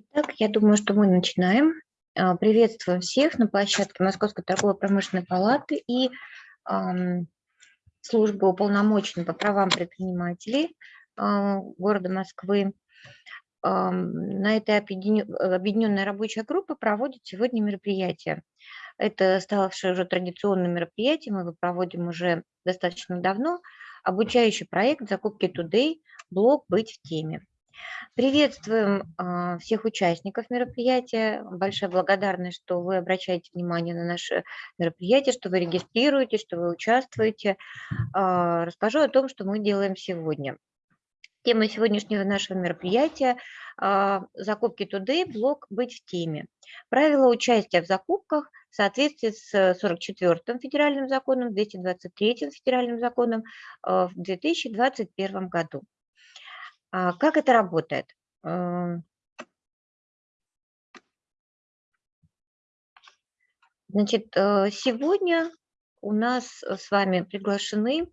Итак, я думаю, что мы начинаем. А, приветствую всех на площадке Московской торгово-промышленной палаты и службы уполномоченной по правам предпринимателей э, города Москвы. На этой объединенная рабочая группа проводит сегодня мероприятие. Это ставшее уже традиционным мероприятием, мы его проводим уже достаточно давно. Обучающий проект «Закупки Today», блог «Быть в теме». Приветствуем а, всех участников мероприятия. Большая благодарность, что вы обращаете внимание на наше мероприятие, что вы регистрируетесь, что вы участвуете. А, расскажу о том, что мы делаем сегодня. Тема сегодняшнего нашего мероприятия а, «Закупки Today. Блог «Быть в теме». Правила участия в закупках в соответствии с 44-м федеральным законом, 223-м федеральным законом в 2021 году. А как это работает? Эм. Значит, э, сегодня у нас с вами приглашены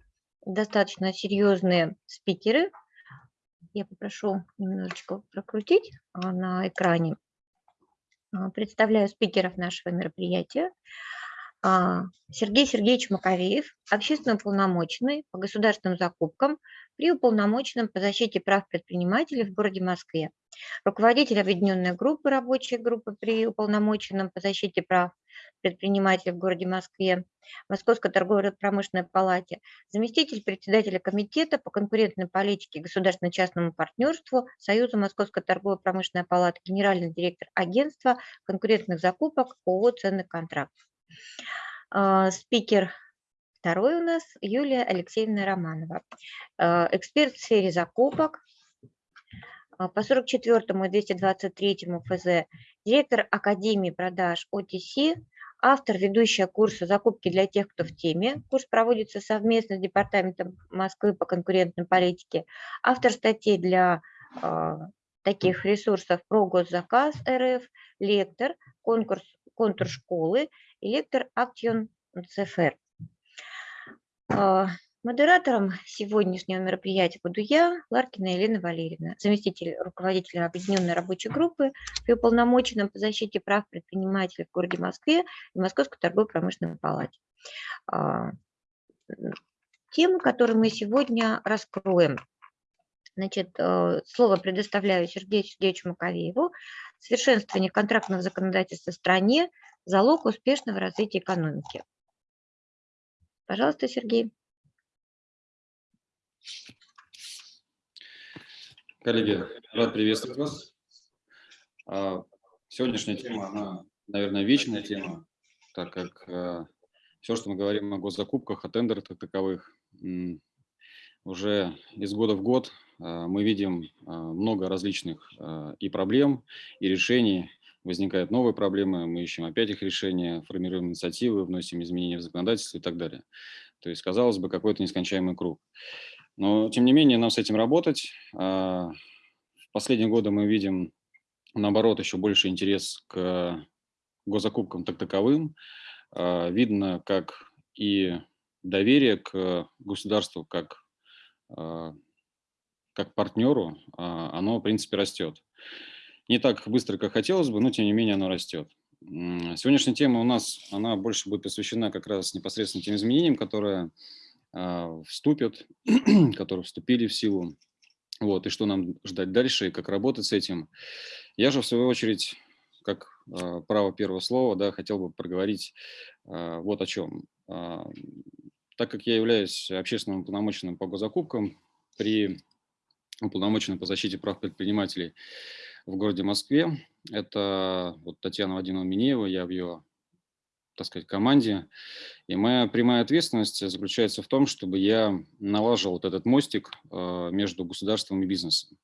достаточно серьезные спикеры. Я попрошу немножечко прокрутить а, на экране. А, представляю спикеров нашего мероприятия. Сергей Сергеевич Маковеев, общественный уполномоченный по государственным закупкам при уполномоченном по защите прав предпринимателей в городе Москве, руководитель объединенной группы, рабочей группы при уполномоченном по защите прав предпринимателей в городе Москве, Московской торгово-промышленной палате, заместитель председателя комитета по конкурентной политике государственно-частному партнерству Союза Московской торгово-промышленной палаты, генеральный директор агентства конкурентных закупок ООО «Ценный контракт». А, спикер Второй у нас Юлия Алексеевна Романова, э, эксперт в сфере закупок а, по 44 и 223 ФЗ, директор Академии продаж ОТС, автор, ведущая курса «Закупки для тех, кто в теме». Курс проводится совместно с Департаментом Москвы по конкурентной политике. Автор статей для э, таких ресурсов про госзаказ РФ, лектор, конкурс, контур школы и лектор Актион ЦФР. А, модератором сегодняшнего мероприятия буду я, Ларкина Елена Валерьевна, заместитель руководителя объединенной рабочей группы при уполномоченном по защите прав предпринимателей в городе Москве и Московской торгово-промышленной палате. А, тему, которую мы сегодня раскроем. Значит, э, слово предоставляю Сергею Сергеевичу Маковееву. Совершенствование контрактного законодательства в стране – залог успешного развития экономики. Пожалуйста, Сергей. Коллеги, рад приветствовать вас. А, сегодняшняя тема, она, наверное, вечная тема, так как а, все, что мы говорим о госзакупках, о тендерах таковых, уже из года в год а, мы видим много различных и проблем, и решений, возникают новые проблемы, мы ищем опять их решения, формируем инициативы, вносим изменения в законодательство и так далее. То есть, казалось бы, какой-то нескончаемый круг. Но, тем не менее, нам с этим работать. А, в последние годы мы видим, наоборот, еще больше интерес к госзакупкам так таковым. А, видно, как и доверие к государству, как, а, как партнеру, оно, в принципе, растет. Не так быстро, как хотелось бы, но тем не менее оно растет. Сегодняшняя тема у нас, она больше будет посвящена как раз непосредственно тем изменениям, которые э, вступят, которые вступили в силу, вот, и что нам ждать дальше, и как работать с этим. Я же, в свою очередь, как э, право первого слова, да, хотел бы проговорить э, вот о чем. Так как я являюсь общественным уполномоченным по госзакупкам при уполномоченном по защите прав предпринимателей, в городе Москве. Это вот Татьяна Вадимовна Минеева, я в ее, так сказать, команде. И моя прямая ответственность заключается в том, чтобы я налаживал вот этот мостик э, между государством и бизнесом.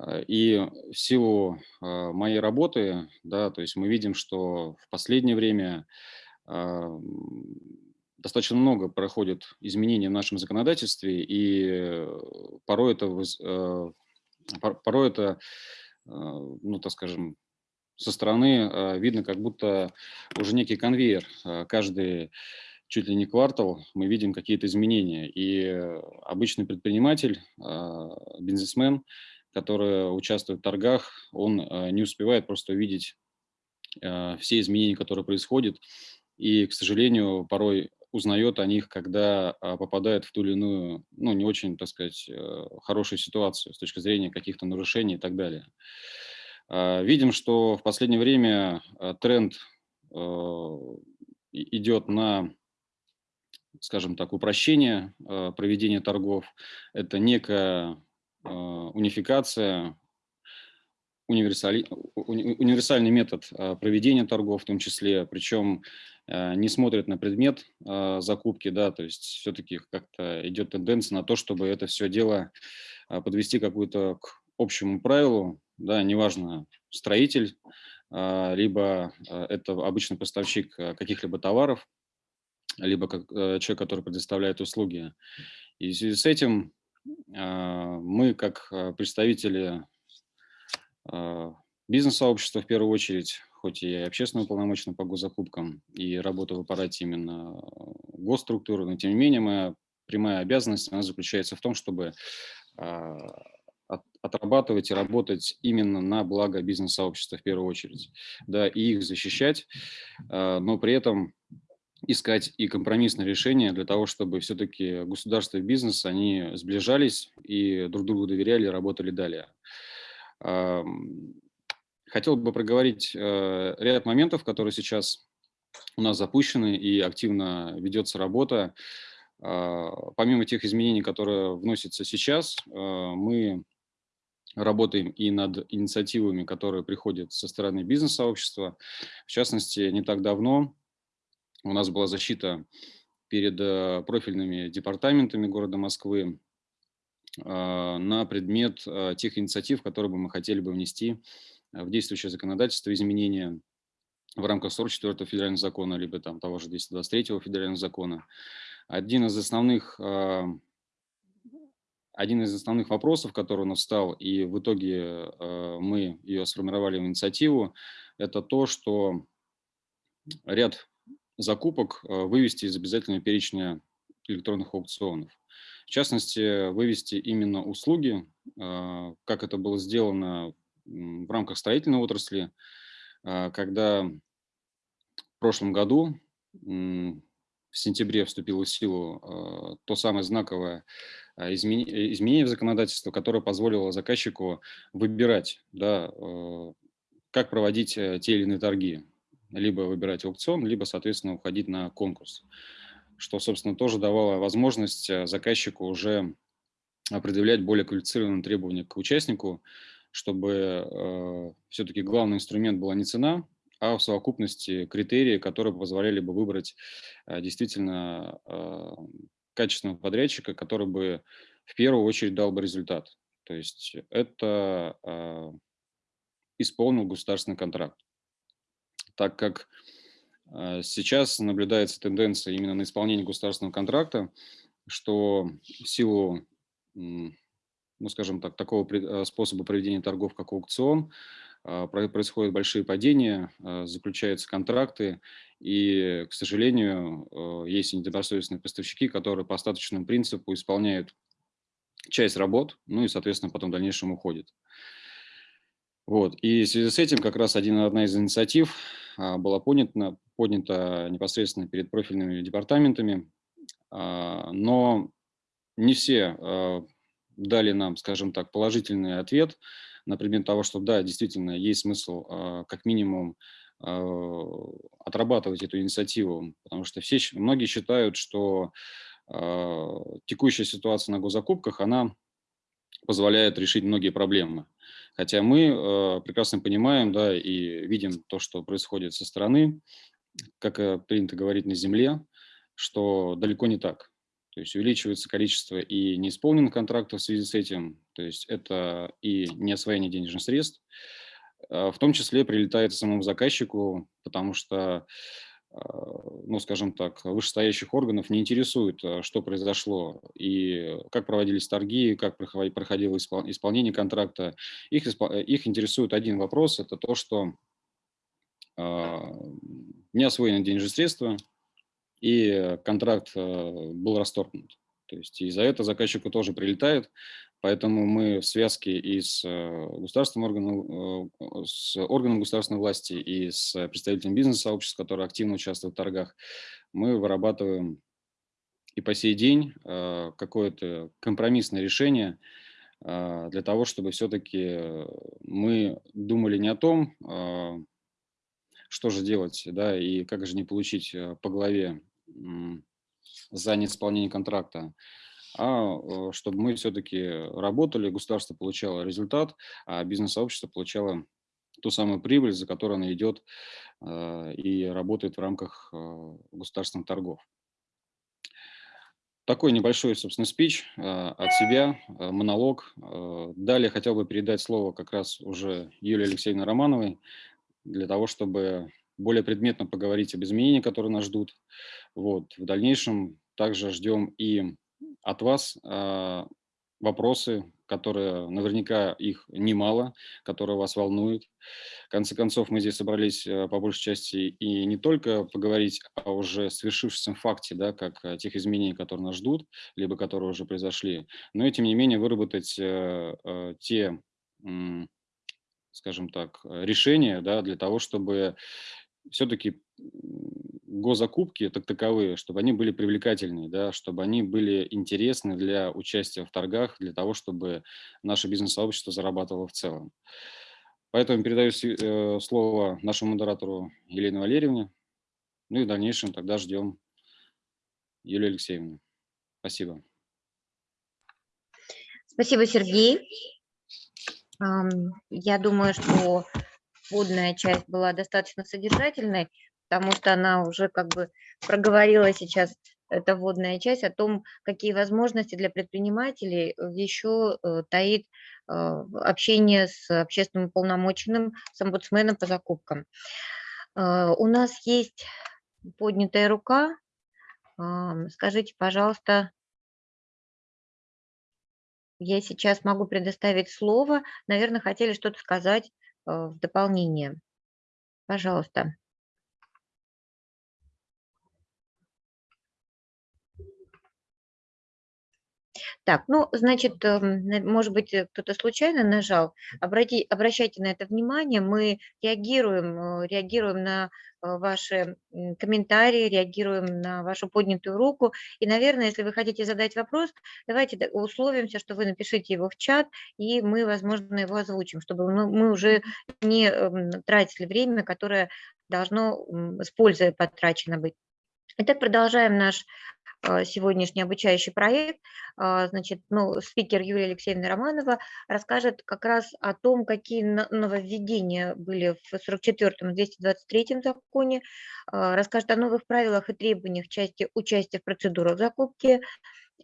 Э, и в силу э, моей работы, да, то есть мы видим, что в последнее время достаточно много проходит изменений в нашем законодательстве, и порой это, порой это ну, так скажем, со стороны а, видно, как будто уже некий конвейер. А, каждый чуть ли не квартал мы видим какие-то изменения. И обычный предприниматель, бизнесмен, который участвует в торгах, он не успевает просто увидеть все изменения, которые происходят, и, к сожалению, порой узнает о них, когда попадает в ту или иную, ну, не очень, так сказать, хорошую ситуацию с точки зрения каких-то нарушений и так далее. Видим, что в последнее время тренд идет на скажем так, упрощение э, проведения торгов. Это некая э, унификация, универсали, универсальный метод э, проведения торгов в том числе, причем не смотрят на предмет закупки, да, то есть все-таки как-то идет тенденция на то, чтобы это все дело подвести какую-то к общему правилу, да, неважно, строитель, либо это обычный поставщик каких-либо товаров, либо как человек, который предоставляет услуги. И в связи с этим а, мы, как а, представители а, бизнес-сообщества в первую очередь, хоть и общественно уполномоченным по госзакупкам и работаю в аппарате именно госструктуры, но тем не менее моя прямая обязанность она заключается в том, чтобы отрабатывать и работать именно на благо бизнес-сообщества в первую очередь, да, и их защищать, но при этом искать и компромиссное решение для того, чтобы все-таки государство и бизнес, они сближались и друг другу доверяли, работали далее. Хотел бы проговорить э, ряд моментов, которые сейчас у нас запущены и активно ведется работа. А, помимо тех изменений, которые вносятся сейчас, э, мы работаем и над инициативами, которые приходят со стороны бизнес-сообщества. В частности, не так давно у нас была защита перед э, профильными департаментами города Москвы на предмет а, тех инициатив, которые бы мы хотели бы внести в действующее законодательство, изменения в рамках 44 федерального закона, либо там того же 223 федерального закона. Один из основных а, один из основных вопросов, который у нас встал, и в итоге мы ее сформировали в инициативу, это то, что ряд закупок вывести из обязательного перечня электронных аукционов. В частности, вывести именно услуги, э, как это было сделано в рамках строительной отрасли, э, когда в прошлом году, в сентябре, вступило в силу то самое знаковое изменение в законодательство, которое позволило заказчику выбирать, да, как проводить те или иные торги. Либо выбирать аукцион, либо, соответственно, уходить на конкурс, что, собственно, тоже давало возможность э, заказчику уже определять более квалифицированные требования к участнику, чтобы э, все-таки главный инструмент была не цена, а в совокупности критерии, которые позволяли бы выбрать э, действительно э, качественного подрядчика, который бы в первую очередь дал бы результат. То есть это э, исполнил государственный контракт так как э, сейчас наблюдается тенденция именно на исполнение государственного контракта, что в силу, ну, скажем так, такого э, способа проведения торгов, как аукцион, э, происходят большие падения, заключаются контракты, и, к сожалению, есть недобросовестные поставщики, которые по остаточному принципу исполняют часть работ, ну и, соответственно, потом в дальнейшем уходят. Вот. И в связи с этим как раз один, одна из инициатив а, была поднята, поднята непосредственно перед профильными департаментами, а, но не все а, дали нам, скажем так, положительный ответ на предмет того, что да, действительно есть смысл как минимум отрабатывать эту инициативу, потому что все, многие считают, что текущая ситуация на госзакупках, она позволяет решить многие проблемы. Хотя мы э, прекрасно понимаем да, и видим то, что происходит со стороны, как э, принято говорить на Земле, что далеко не так. То есть увеличивается количество и неисполненных контрактов в связи с этим, то есть это и неосвоение денежных средств, э, в том числе прилетает самому заказчику, потому что ну, скажем так, вышестоящих органов не интересует, а, что произошло и как проводились торги, как проходило исполнение контракта. Их, их интересует один вопрос, это то, что а, не освоены денежные средства, и контракт был расторгнут. То есть и за это заказчику тоже прилетает, поэтому мы в связке и с государственным органом, с органом государственной власти, и с представителем бизнес-сообщества, которые активно участвуют в торгах, мы вырабатываем и по сей день какое-то компромиссное решение для того, чтобы все-таки мы думали не о том, что же делать, да, и как же не получить э, по голове за неисполнение контракта, а э, чтобы мы все-таки работали, государство получало результат, а бизнес-сообщество получало ту самую прибыль, за которую оно идет э, и работает в рамках государственных торгов. Такой небольшой, собственно, спич от себя, монолог. Далее хотел бы передать слово как раз уже Юлии Алексеевне Романовой, для того, чтобы более предметно поговорить об изменениях, которые нас ждут. Вот. В дальнейшем также ждем и от вас э, вопросы, которые наверняка их немало, которые вас волнуют. В конце концов, мы здесь собрались э, по большей части и не только поговорить о уже свершившемся факте, да, как тех изменений, которые нас ждут, либо которые уже произошли, но и тем не менее выработать э, э, те скажем так, э, решения да, для того, чтобы все-таки госзакупки так таковые, чтобы они были привлекательные, да, чтобы они были интересны для участия в торгах, для того, чтобы наше бизнес-сообщество зарабатывало в целом. Поэтому передаю э, слово нашему модератору Елене Валерьевне. Ну и в дальнейшем тогда ждем Юлию Алексеевну. Спасибо. Спасибо, Сергей. Я думаю, что вводная часть была достаточно содержательной, потому что она уже как бы проговорила сейчас эта вводная часть о том, какие возможности для предпринимателей еще э, таит э, общение с общественным полномоченным, с омбудсменом по закупкам. Э, у нас есть поднятая рука. Скажите, пожалуйста, я сейчас могу предоставить слово. Наверное, хотели что-то сказать в дополнение. Пожалуйста. Так, ну, значит, эм, может быть, э, кто-то случайно нажал. Обрати, обращайте на это внимание. Мы реагируем, э, реагируем на э, ваши комментарии, реагируем на вашу поднятую руку. И, наверное, если вы хотите задать вопрос, давайте условимся, что вы напишите его в чат, и мы, возможно, его озвучим, чтобы мы уже не эм, тратили время, которое должно с пользой потрачено быть. Итак, продолжаем наш сегодняшний обучающий проект. А, значит, ну, спикер Юлия Алексеевна Романова расскажет как раз о том, какие нововведения были в 44-м и 223-м законе, а, расскажет о новых правилах и требованиях части участия в процедурах закупки,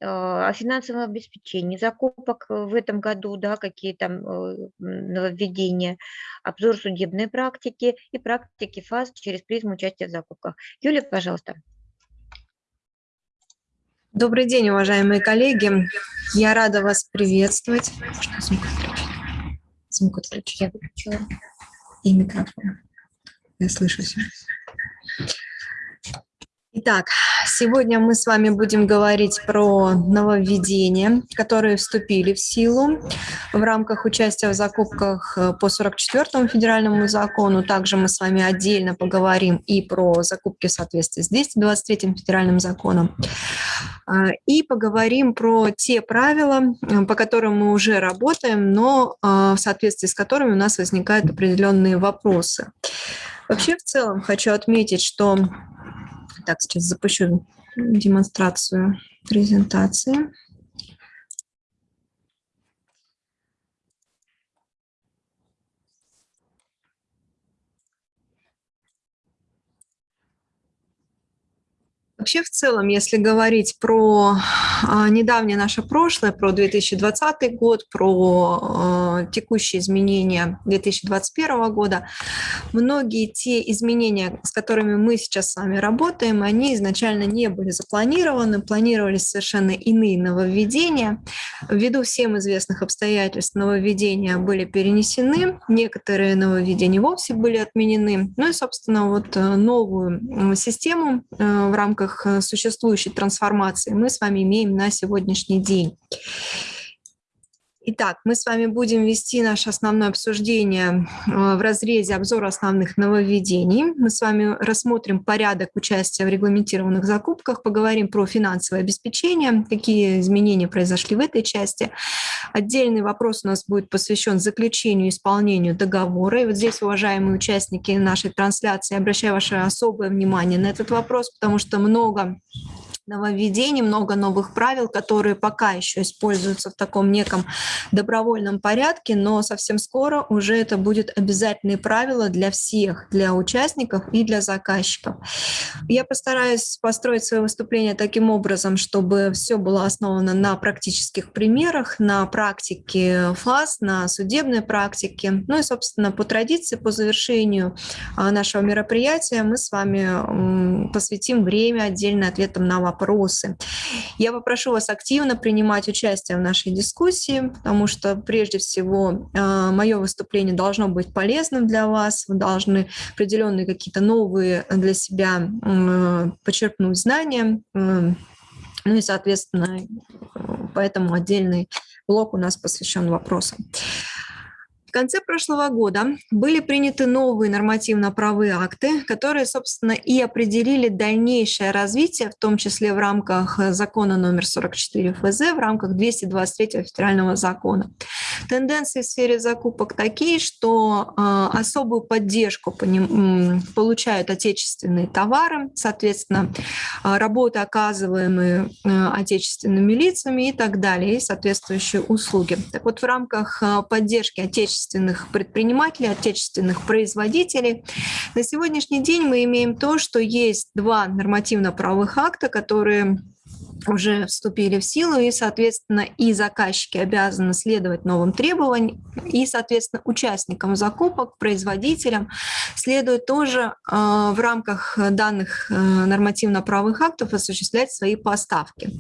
о финансовом обеспечении закупок в этом году, да, какие там э, нововведения, обзор судебной практики и практики ФАС через призму участия в закупках. Юлия, пожалуйста. Добрый день, уважаемые коллеги. Я рада вас приветствовать. Звук отключить. Я выключила. И микрофон. Я слышу все. Итак, сегодня мы с вами будем говорить про нововведения, которые вступили в силу в рамках участия в закупках э, по 44 федеральному закону. Также мы с вами отдельно поговорим и про закупки в соответствии с 223 федеральным законом. А, и поговорим про те правила, э, по которым мы уже работаем, но э, в соответствии с которыми у нас возникают определенные вопросы. Вообще, в целом, хочу отметить, что так, сейчас запущу демонстрацию презентации. Вообще, в целом, если говорить про а, недавнее наше прошлое, про 2020 год, про а, текущие изменения 2021 года, многие те изменения, с которыми мы сейчас с вами работаем, они изначально не были запланированы, планировались совершенно иные нововведения. Ввиду всем известных обстоятельств нововведения были перенесены, некоторые нововведения вовсе были отменены. Ну и, собственно, вот э, новую систему э, в рамках рамках существующей трансформации мы с вами имеем на сегодняшний день. Итак, мы с вами будем вести наше основное обсуждение э, в разрезе обзора основных нововведений. Мы с вами рассмотрим порядок участия в регламентированных закупках, поговорим про финансовое обеспечение, какие изменения произошли в этой части. Отдельный вопрос у нас будет посвящен заключению и исполнению договора. И вот здесь, уважаемые участники нашей трансляции, обращаю ваше особое внимание на этот вопрос, потому что много нововведений, много новых правил, которые пока еще используются в таком неком добровольном порядке, но совсем скоро уже это будет обязательные правила для всех, для участников и для заказчиков. Я постараюсь построить свое выступление таким образом, чтобы все было основано на практических примерах, на практике фаз, на судебной практике. Ну и, собственно, по традиции, по завершению а, нашего мероприятия мы с вами посвятим время отдельно ответам на вопросы вопросы. Я попрошу вас активно принимать участие в нашей дискуссии, потому что прежде всего а, мое выступление должно быть полезным для вас, вы должны определенные какие-то новые для себя почерпнуть знания, ну и, соответственно, поэтому отдельный блок у нас посвящен вопросам конце прошлого года были приняты новые нормативно-правые акты, которые, собственно, и определили дальнейшее развитие, в том числе в рамках закона номер 44 ФЗ, в рамках 223 федерального закона. Тенденции в сфере закупок такие, что э, особую поддержку по ним, э, получают отечественные товары, соответственно, э, работы, оказываемые э, отечественными лицами и так далее, и соответствующие услуги. Так вот, в рамках э, поддержки отечественных отечественных предпринимателей, отечественных производителей. На сегодняшний день мы имеем то, что есть два нормативно-правовых акта, которые уже вступили в силу, и, соответственно, и заказчики обязаны следовать новым требованиям, и, соответственно, участникам закупок, производителям следует тоже э, в рамках данных э, нормативно-правовых актов осуществлять свои поставки.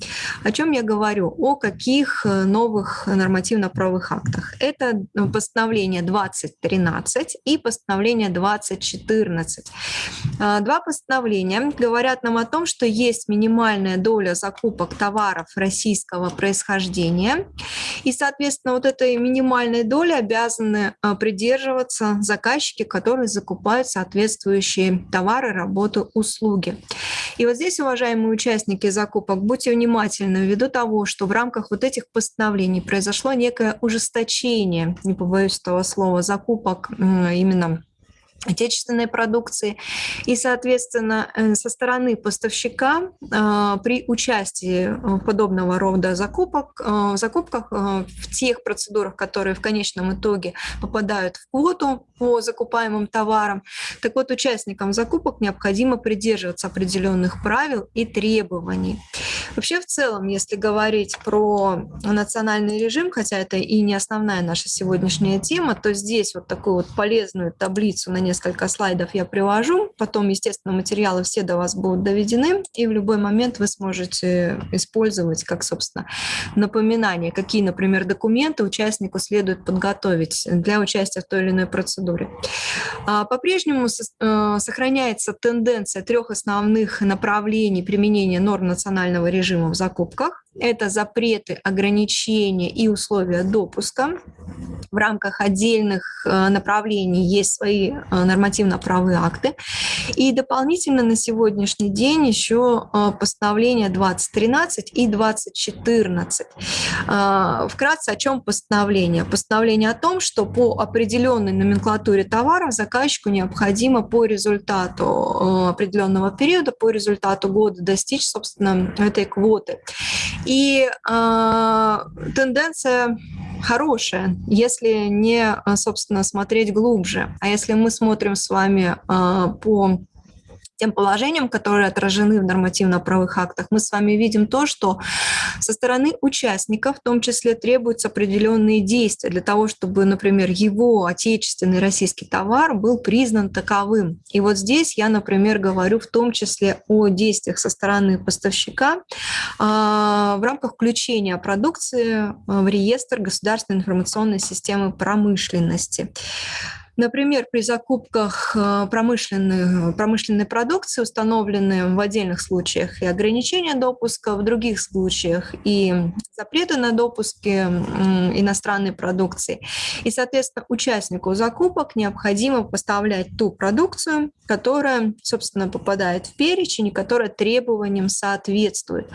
О чем я говорю? О каких э, новых нормативно-правовых актах? Это постановление 2013 и постановление 2014. Два постановления говорят нам о том, что есть минимальная доля закупок закупок товаров российского происхождения. И, соответственно, вот этой минимальной доли обязаны а, придерживаться заказчики, которые закупают соответствующие товары, работы, услуги. И вот здесь, уважаемые участники закупок, будьте внимательны ввиду того, что в рамках вот этих постановлений произошло некое ужесточение, не побоюсь этого слова, закупок именно отечественной продукции. И, соответственно, э, со стороны поставщика а, при участии э, подобного рода закупок, э, закупках в тех процедурах, которые в конечном итоге попадают в квоту по закупаемым товарам, так вот участникам закупок необходимо придерживаться определенных правил и требований. Вообще, в целом, если говорить про национальный режим, хотя это и не основная наша сегодняшняя тема, то здесь вот такую вот полезную таблицу на несколько слайдов я привожу. Потом, естественно, материалы все до вас будут доведены, и в любой момент вы сможете использовать как, собственно, напоминание, какие, например, документы участнику следует подготовить для участия в той или иной процедуре. А, по-прежнему э, сохраняется тенденция трех основных направлений применения норм национального режима в закупках. Это запреты, ограничения и условия допуска. В рамках отдельных э, направлений есть свои э, нормативно-правые акты. И дополнительно на сегодняшний день еще э, постановление 2013 и 2014. Вкратце о чем постановление? Постановление о том, что по определенной номенклатуре товаров заказчику необходимо по результату определенного периода, по результату года достичь, собственно, этой квоты. И э, тенденция хорошая, если не, собственно, смотреть глубже. А если мы смотрим с вами э, по тем положениям, которые отражены в нормативно-правых актах, мы с вами видим то, что со стороны участников в том числе требуются определенные действия для того, чтобы, например, его отечественный российский товар был признан таковым. И вот здесь я, например, говорю в том числе о действиях со стороны поставщика а, в рамках включения продукции в реестр государственной информационной системы промышленности. Например, при закупках э, промышленной, промышленной продукции установлены в отдельных случаях и ограничения допуска, в других случаях и запреты на допуски иностранной продукции. И, соответственно, участнику закупок необходимо поставлять ту продукцию, которая, собственно, попадает в перечень и которая требованиям соответствует.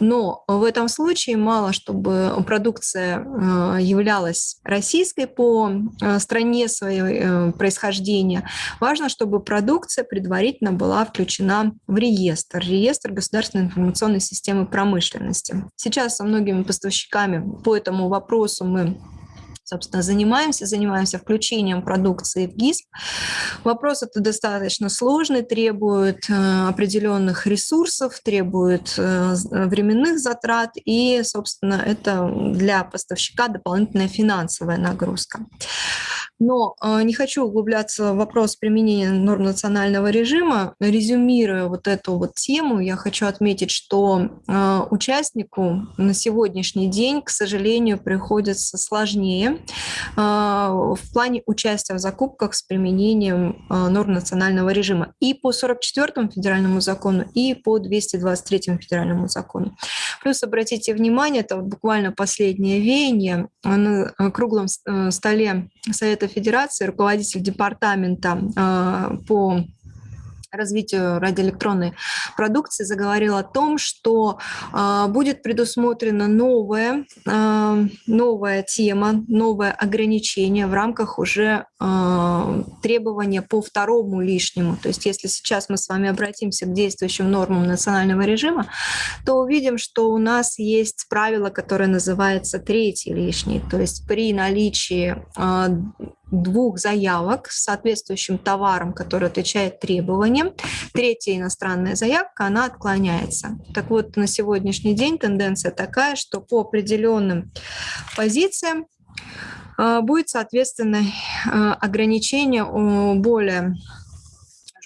Но в этом случае мало, чтобы продукция э, являлась российской по э, стране своей происхождения. Важно, чтобы продукция предварительно была включена в реестр, реестр государственной информационной системы промышленности. Сейчас со многими поставщиками по этому вопросу мы собственно, занимаемся, занимаемся включением продукции в ГИСП. Вопрос это достаточно сложный, требует э, определенных ресурсов, требует э, временных затрат, и, собственно, это для поставщика дополнительная финансовая нагрузка. Но э, не хочу углубляться в вопрос применения норм национального режима. Резюмируя вот эту вот тему, я хочу отметить, что э, участнику на сегодняшний день, к сожалению, приходится сложнее э, в плане участия в закупках с применением норм национального режима и по 44 федеральному закону, и по 223 федеральному закону. Плюс обратите внимание, это вот буквально последнее веяние на круглом э, столе Совета Федерации, руководитель департамента э, по развитию радиоэлектронной продукции заговорил о том, что э, будет предусмотрена новая, э, новая тема, новое ограничение в рамках уже э, требования по второму лишнему. То есть если сейчас мы с вами обратимся к действующим нормам национального режима, то увидим, что у нас есть правило, которое называется третий лишний. То есть при наличии э, двух заявок с соответствующим товаром, который отвечает требованиям. Третья иностранная заявка, она отклоняется. Так вот, на сегодняшний день тенденция такая, что по определенным позициям э, будет, соответственно, э, ограничение более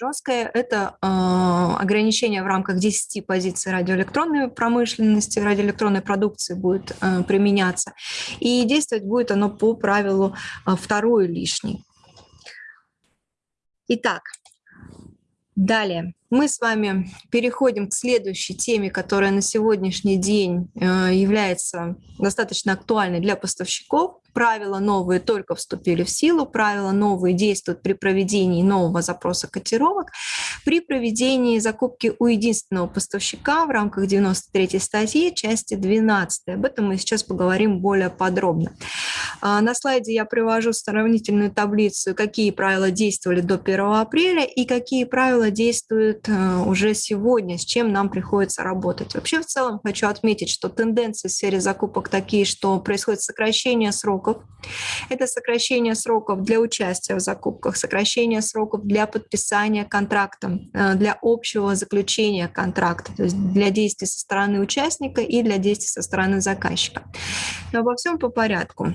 жесткое – это э, ограничение в рамках 10 позиций радиоэлектронной промышленности, радиоэлектронной продукции будет э, применяться. И действовать будет оно по правилу э, лишний. Итак, далее мы с вами переходим к следующей теме, которая на сегодняшний день э, является достаточно актуальной для поставщиков. Правила новые только вступили в силу, правила новые действуют при проведении нового запроса котировок, при проведении закупки у единственного поставщика в рамках 93 статьи, части 12. Об этом мы сейчас поговорим более подробно. А, на слайде я привожу сравнительную таблицу, какие правила действовали до 1 апреля и какие правила действуют э, уже сегодня, с чем нам приходится работать. Вообще в целом хочу отметить, что тенденции в сфере закупок такие, что происходит сокращение сроков сроков. Это сокращение сроков для участия в закупках, сокращение сроков для подписания контракта, э, для общего заключения контракта, то есть для действий со стороны участника и для действий со стороны заказчика. Но обо всем по порядку.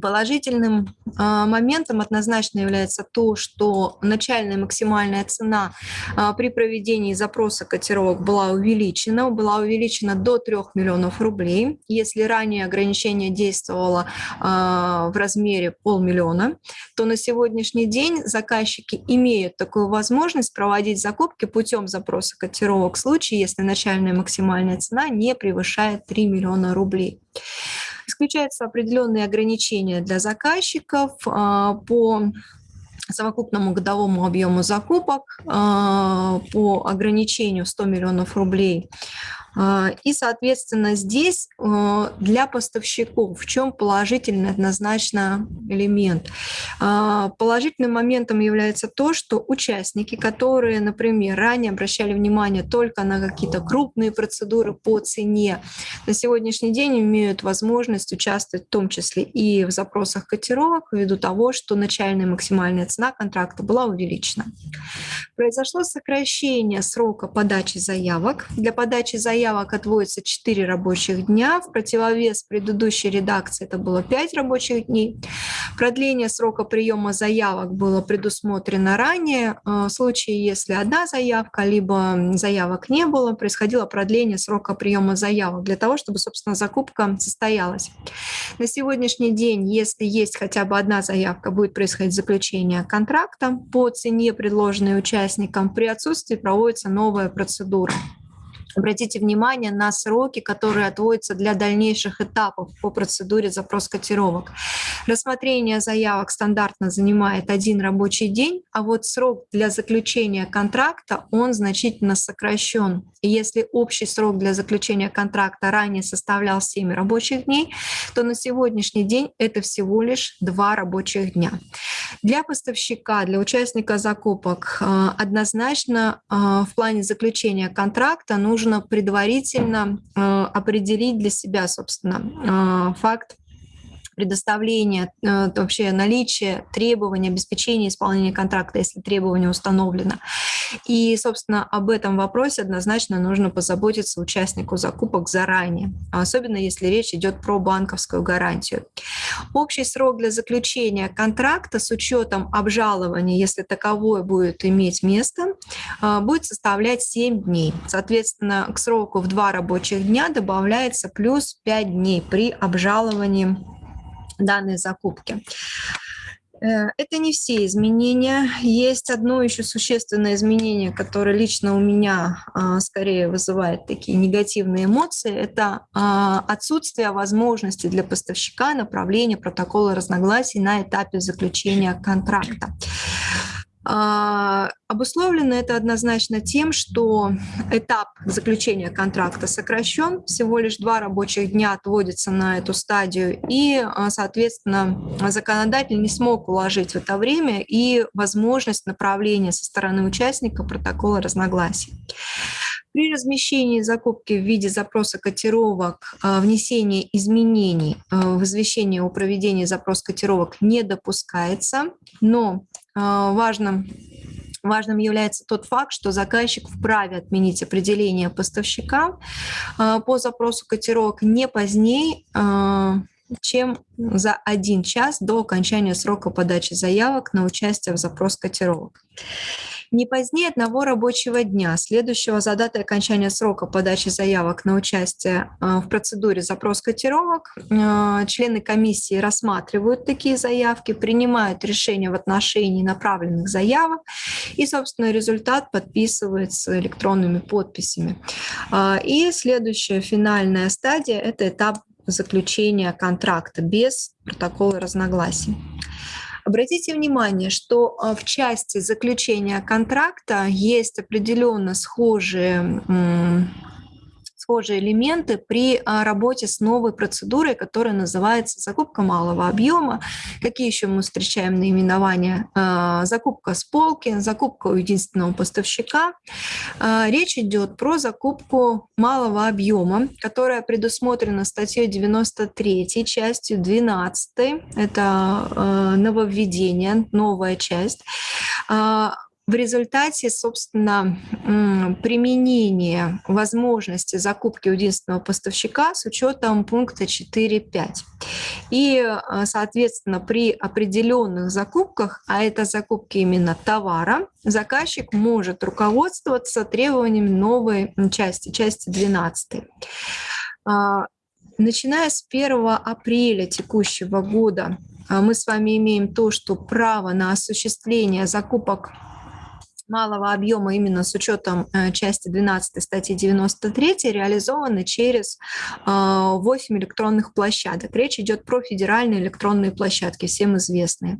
Положительным а, моментом однозначно является то, что начальная максимальная цена а, при проведении запроса котировок была увеличена, была увеличена до 3 миллионов рублей. Если ранее ограничение действовало а, в размере полмиллиона, то на сегодняшний день заказчики имеют такую возможность проводить закупки путем запроса котировок в случае, если начальная максимальная цена не превышает 3 миллиона рублей. Исключаются определенные ограничения для заказчиков а, по совокупному годовому объему закупок а, по ограничению 100 миллионов рублей и, соответственно, здесь а, для поставщиков в чем положительный однозначно элемент? А, положительным моментом является то, что участники, которые, например, ранее обращали внимание только на какие-то крупные процедуры по цене, на сегодняшний день имеют возможность участвовать в том числе и в запросах котировок ввиду того, что начальная максимальная цена контракта была увеличена. Произошло сокращение срока подачи заявок. Для подачи заявок заявок отводится 4 рабочих дня. В противовес предыдущей редакции это было 5 рабочих дней. Продление срока приема заявок было предусмотрено ранее. В случае, если одна заявка, либо заявок не было, происходило продление срока приема заявок для того, чтобы, собственно, закупка состоялась. На сегодняшний день, если есть хотя бы одна заявка, будет происходить заключение контракта по цене, предложенной участникам. При отсутствии проводится новая процедура. Обратите внимание на сроки, которые отводятся для дальнейших этапов по процедуре запрос котировок. Рассмотрение заявок стандартно занимает один рабочий день, а вот срок для заключения контракта, он значительно сокращен. И если общий срок для заключения контракта ранее составлял 7 рабочих дней, то на сегодняшний день это всего лишь 2 рабочих дня. Для поставщика, для участника закупок э, однозначно э, в плане заключения контракта нужно нужно предварительно э, определить для себя, собственно, э, факт предоставления, э, вообще наличие требований, обеспечения исполнения контракта, если требование установлено. И, собственно, об этом вопросе однозначно нужно позаботиться участнику закупок заранее, особенно если речь идет про банковскую гарантию. Общий срок для заключения контракта с учетом обжалования, если таковое будет иметь место, э, будет составлять 7 дней. Соответственно, к сроку в 2 рабочих дня добавляется плюс 5 дней при обжаловании данной закупки. Э, это не все изменения. Есть одно еще существенное изменение, которое лично у меня а, скорее вызывает такие негативные эмоции. Это а, отсутствие возможности для поставщика направления протокола разногласий на этапе заключения контракта. А, обусловлено это однозначно тем, что этап заключения контракта сокращен, всего лишь два рабочих дня отводится на эту стадию, и, а, соответственно, законодатель не смог уложить в это время и возможность направления со стороны участника протокола разногласий. При размещении закупки в виде запроса котировок а, внесение изменений в извещение о проведении запроса котировок не допускается, но важным, важным является тот факт, что заказчик вправе отменить определение поставщика а, по запросу котировок не позднее, а, чем за один час до окончания срока подачи заявок на участие в запрос котировок не позднее одного рабочего дня, следующего за датой окончания срока подачи заявок на участие э, в процедуре запрос котировок. Э, члены комиссии рассматривают такие заявки, принимают решения в отношении направленных заявок, и, собственно, результат подписывается электронными подписями. Э, и следующая финальная стадия – это этап заключения контракта без протокола разногласий. Обратите внимание, что а, в части заключения контракта есть определенно схожие схожие элементы при а, работе с новой процедурой, которая называется закупка малого объема. Какие еще мы встречаем наименования? А, закупка с полки, закупка у единственного поставщика. А, речь идет про закупку малого объема, которая предусмотрена статьей 93, частью 12. Это нововведение, новая часть в результате, собственно, применения возможности закупки единственного поставщика с учетом пункта 4.5. И, а, соответственно, при определенных закупках, а это закупки именно товара, заказчик может руководствоваться требованиями новой части, части 12. А, начиная с 1 апреля текущего года а, мы с вами имеем то, что право на осуществление закупок малого объема именно с учетом э, части 12 статьи 93 реализованы через 8 а, электронных площадок. Речь идет про федеральные электронные площадки, всем известные.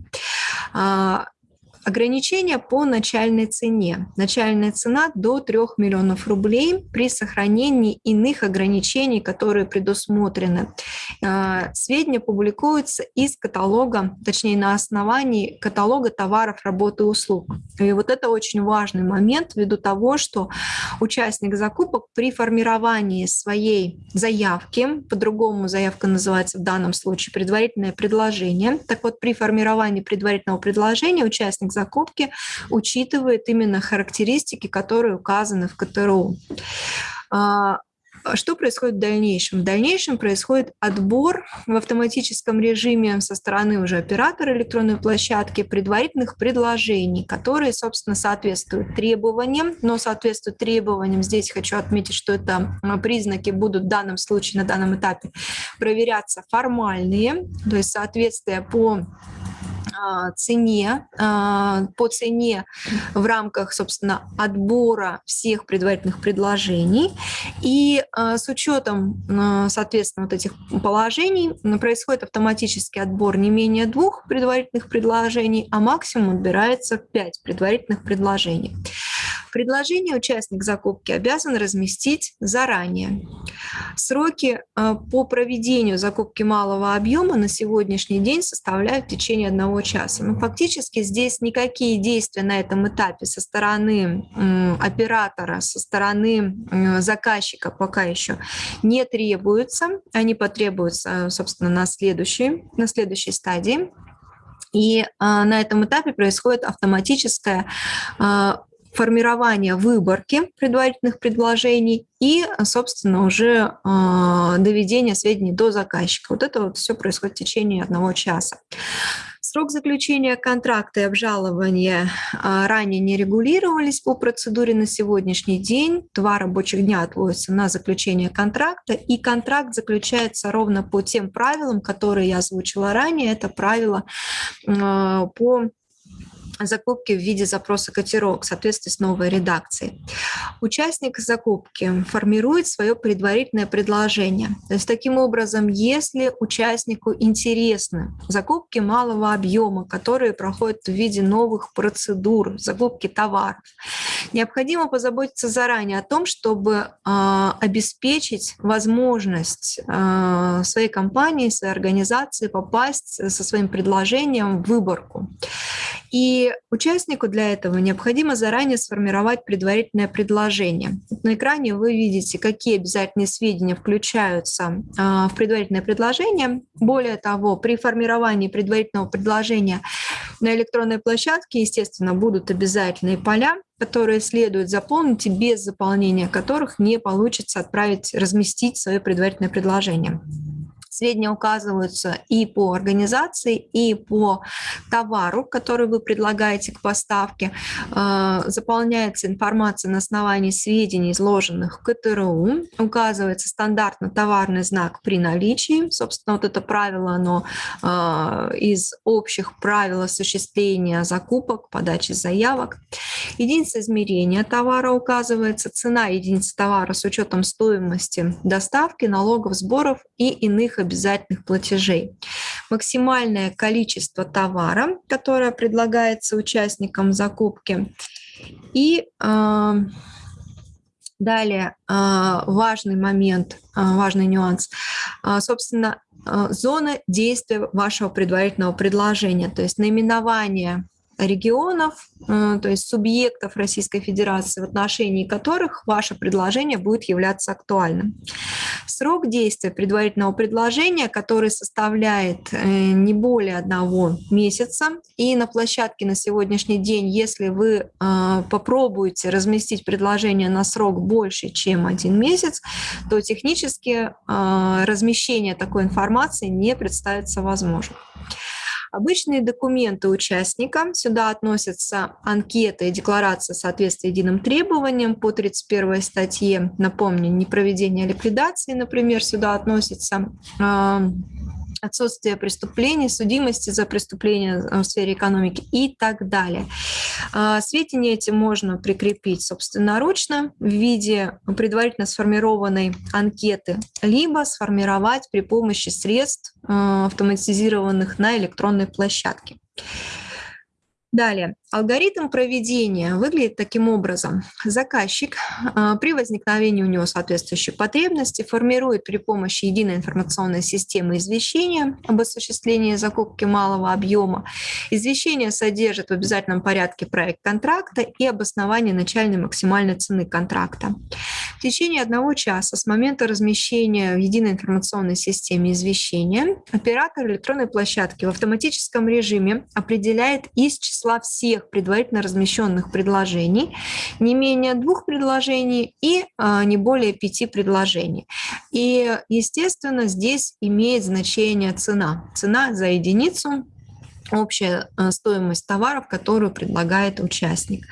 Ограничения по начальной цене. Начальная цена до 3 миллионов рублей при сохранении иных ограничений, которые предусмотрены. А, сведения публикуются из каталога, точнее на основании каталога товаров, работы и услуг. И вот это очень важный момент ввиду того, что участник закупок при формировании своей заявки, по-другому заявка называется в данном случае предварительное предложение, так вот при формировании предварительного предложения участник закупки учитывает именно характеристики, которые указаны в КТРУ. А, Что происходит в дальнейшем? В дальнейшем происходит отбор в автоматическом режиме со стороны уже оператора электронной площадки предварительных предложений, которые, собственно, соответствуют требованиям, но соответствуют требованиям. Здесь хочу отметить, что это а, признаки будут в данном случае, на данном этапе проверяться формальные, то есть соответствие по цене, а, по цене в рамках, собственно, отбора всех предварительных предложений. И а, с учетом, соответственно, вот этих положений происходит автоматический отбор не менее двух предварительных предложений, а максимум отбирается пять предварительных предложений. Предложение участник закупки обязан разместить заранее. Сроки э, по проведению закупки малого объема на сегодняшний день составляют в течение одного часа. Но фактически здесь никакие действия на этом этапе со стороны оператора, со стороны заказчика пока еще не требуются. Они потребуются, собственно, на следующей, на следующей стадии. И а, на этом этапе происходит автоматическое а, формирования выборки предварительных предложений и, собственно, уже э, доведения сведений до заказчика. Вот это вот все происходит в течение одного часа. Срок заключения контракта и обжалования а, ранее не регулировались по процедуре на сегодняшний день. Два рабочих дня отводятся на заключение контракта, и контракт заключается ровно по тем правилам, которые я озвучила ранее. Это правила а, по закупки в виде запроса котировок в соответствии с новой редакцией. Участник закупки формирует свое предварительное предложение. То есть таким образом, если участнику интересны закупки малого объема, которые проходят в виде новых процедур, закупки товаров, необходимо позаботиться заранее о том, чтобы э, обеспечить возможность э, своей компании, своей организации попасть со своим предложением в выборку. И участнику для этого необходимо заранее сформировать предварительное предложение. На экране вы видите, какие обязательные сведения включаются а, в предварительное предложение. Более того, при формировании предварительного предложения на электронной площадке, естественно, будут обязательные поля, которые следует заполнить и без заполнения которых не получится отправить, разместить свое предварительное предложение. Сведения указываются и по организации, и по товару, который вы предлагаете к поставке. А, заполняется информация на основании сведений, изложенных в КТРУ. Указывается стандартно товарный знак при наличии. Собственно, вот это правило, оно а, из общих правил осуществления закупок, подачи заявок. Единица измерения товара указывается, цена единицы товара с учетом стоимости доставки, налогов, сборов и иных обязательных платежей. Максимальное количество товара, которое предлагается участникам закупки. И э, далее э, важный момент, э, важный нюанс. Э, собственно, зона действия вашего предварительного предложения, то есть наименование регионов, э, то есть субъектов Российской Федерации, в отношении которых ваше предложение будет являться актуальным. Срок действия предварительного предложения, который составляет э, не более одного месяца, и на площадке на сегодняшний день, если вы э, попробуете разместить предложение на срок больше, чем один месяц, то технически размещение такой информации не представится возможным. Обычные документы участника. Сюда относятся анкета и декларация соответствия единым требованиям по 31 статье. Напомню, непроведение ликвидации, например, сюда относится отсутствие преступлений, судимости за преступления в сфере экономики и так далее. А, сведения эти можно прикрепить собственноручно в виде предварительно сформированной анкеты, либо сформировать при помощи средств, а, автоматизированных на электронной площадке. Далее, алгоритм проведения выглядит таким образом. Заказчик а, при возникновении у него соответствующей потребности формирует при помощи единой информационной системы извещения об осуществлении закупки малого объема. Извещение содержит в обязательном порядке проект контракта и обоснование начальной максимальной цены контракта. В течение одного часа с момента размещения в единой информационной системе извещения оператор электронной площадки в автоматическом режиме определяет из числа числа всех предварительно размещенных предложений, не менее двух предложений и а, не более пяти предложений. И, естественно, здесь имеет значение цена. Цена за единицу общая э, стоимость товаров, которую предлагает участник.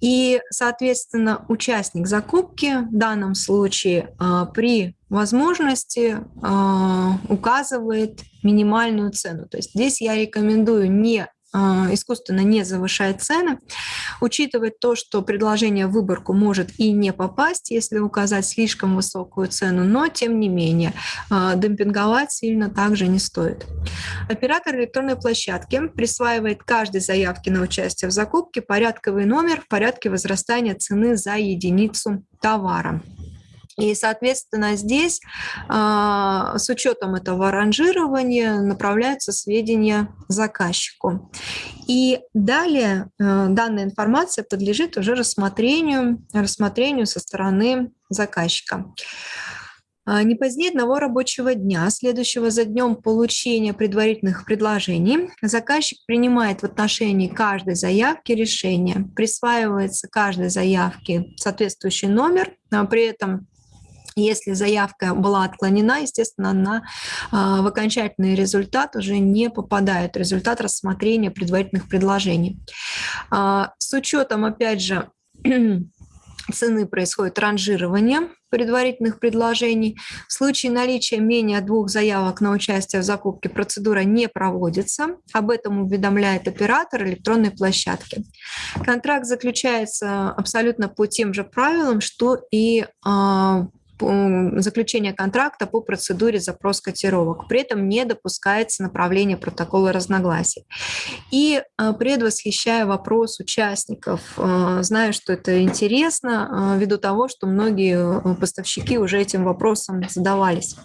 И, соответственно, участник закупки в данном случае э, при возможности указывает минимальную цену. То есть здесь я рекомендую не а, искусственно не завышает цены, учитывать то, что предложение в выборку может и не попасть, если указать слишком высокую цену, но тем не менее а, демпинговать сильно также не стоит. Оператор электронной площадки присваивает каждой заявке на участие в закупке порядковый номер в порядке возрастания цены за единицу товара. И, соответственно, здесь а, с учетом этого ранжирования направляются сведения заказчику. И далее а, данная информация подлежит уже рассмотрению, рассмотрению со стороны заказчика. А, не позднее одного рабочего дня, следующего за днем получения предварительных предложений, заказчик принимает в отношении каждой заявки решение. Присваивается каждой заявке соответствующий номер, при этом если заявка была отклонена, естественно, она а, в окончательный результат уже не попадает, результат рассмотрения предварительных предложений. А, с учетом, опять же, цены происходит ранжирование предварительных предложений. В случае наличия менее двух заявок на участие в закупке процедура не проводится. Об этом уведомляет оператор электронной площадки. Контракт заключается абсолютно по тем же правилам, что и а, заключения контракта по процедуре запрос котировок. При этом не допускается направление протокола разногласий. И э, предвосхищая вопрос участников, э, знаю, что это интересно, э, ввиду того, что многие поставщики уже этим вопросом задавались.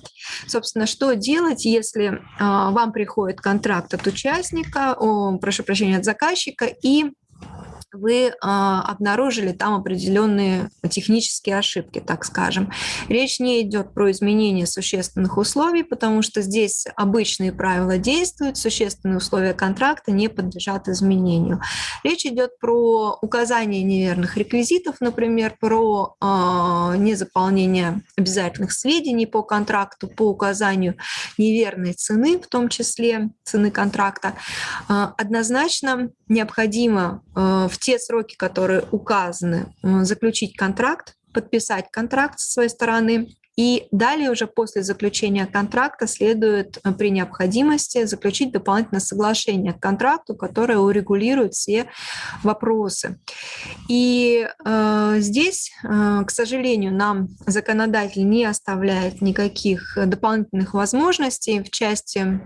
Собственно, что делать, если вам приходит контракт от участника, о, прошу прощения, от заказчика, и вы а, обнаружили там определенные технические ошибки, так скажем. Речь не идет про изменение существенных условий, потому что здесь обычные правила действуют, существенные условия контракта не подлежат изменению. Речь идет про указание неверных реквизитов, например, про э, незаполнение обязательных сведений по контракту, по указанию неверной цены, в том числе цены контракта. Э, однозначно необходимо э, те сроки, которые указаны, заключить контракт, подписать контракт со своей стороны, и далее уже после заключения контракта следует э, при необходимости заключить дополнительное соглашение к контракту, которое урегулирует все вопросы. И э, здесь, э, к сожалению, нам законодатель не оставляет никаких дополнительных возможностей в части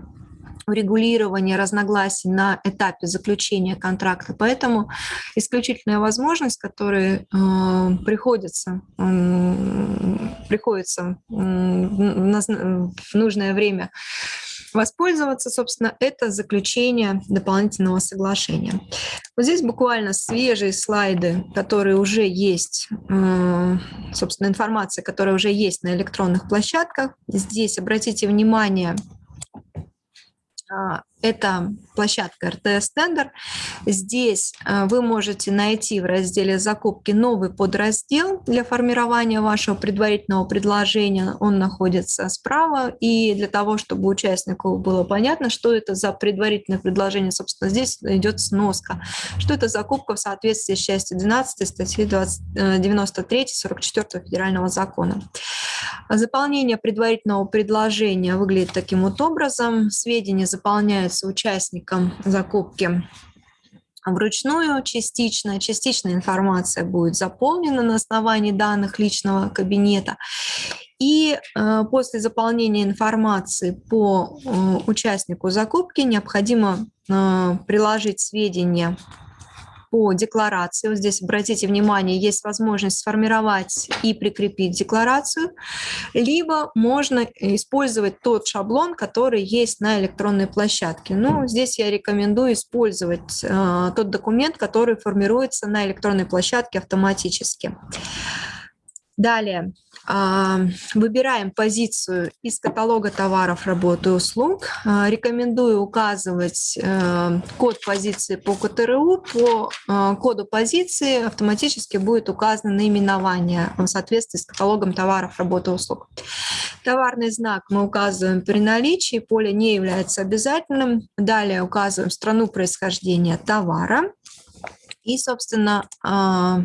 урегулирования разногласий на этапе заключения контракта. Поэтому исключительная возможность, которая э, приходится, приходится в нужное время воспользоваться, собственно, это заключение дополнительного соглашения. Вот здесь буквально свежие слайды, которые уже есть, э, собственно, информация, которая уже есть на электронных площадках. Здесь обратите внимание, а, это площадка RTS Tender. Здесь а, вы можете найти в разделе «Закупки» новый подраздел для формирования вашего предварительного предложения. Он находится справа. И для того, чтобы участнику было понятно, что это за предварительное предложение, собственно, здесь идет сноска. Что это закупка в соответствии с частью 12 статьи 93 44 Федерального закона. Заполнение предварительного предложения выглядит таким вот образом. Сведения заполняются участникам закупки вручную частично. Частичная информация будет заполнена на основании данных личного кабинета. И э, после заполнения информации по э, участнику закупки необходимо э, приложить сведения по декларации. Вот здесь, обратите внимание, есть возможность сформировать и прикрепить декларацию, либо можно использовать тот шаблон, который есть на электронной площадке. Ну, здесь я рекомендую использовать э, тот документ, который формируется на электронной площадке автоматически. Далее, а, выбираем позицию из каталога товаров, работы и услуг. А, рекомендую указывать э, код позиции по КТРУ. По э, коду позиции автоматически будет указано наименование в соответствии с каталогом товаров, работы и услуг. Товарный знак мы указываем при наличии, поле не является обязательным. Далее указываем страну происхождения товара. И, собственно, а,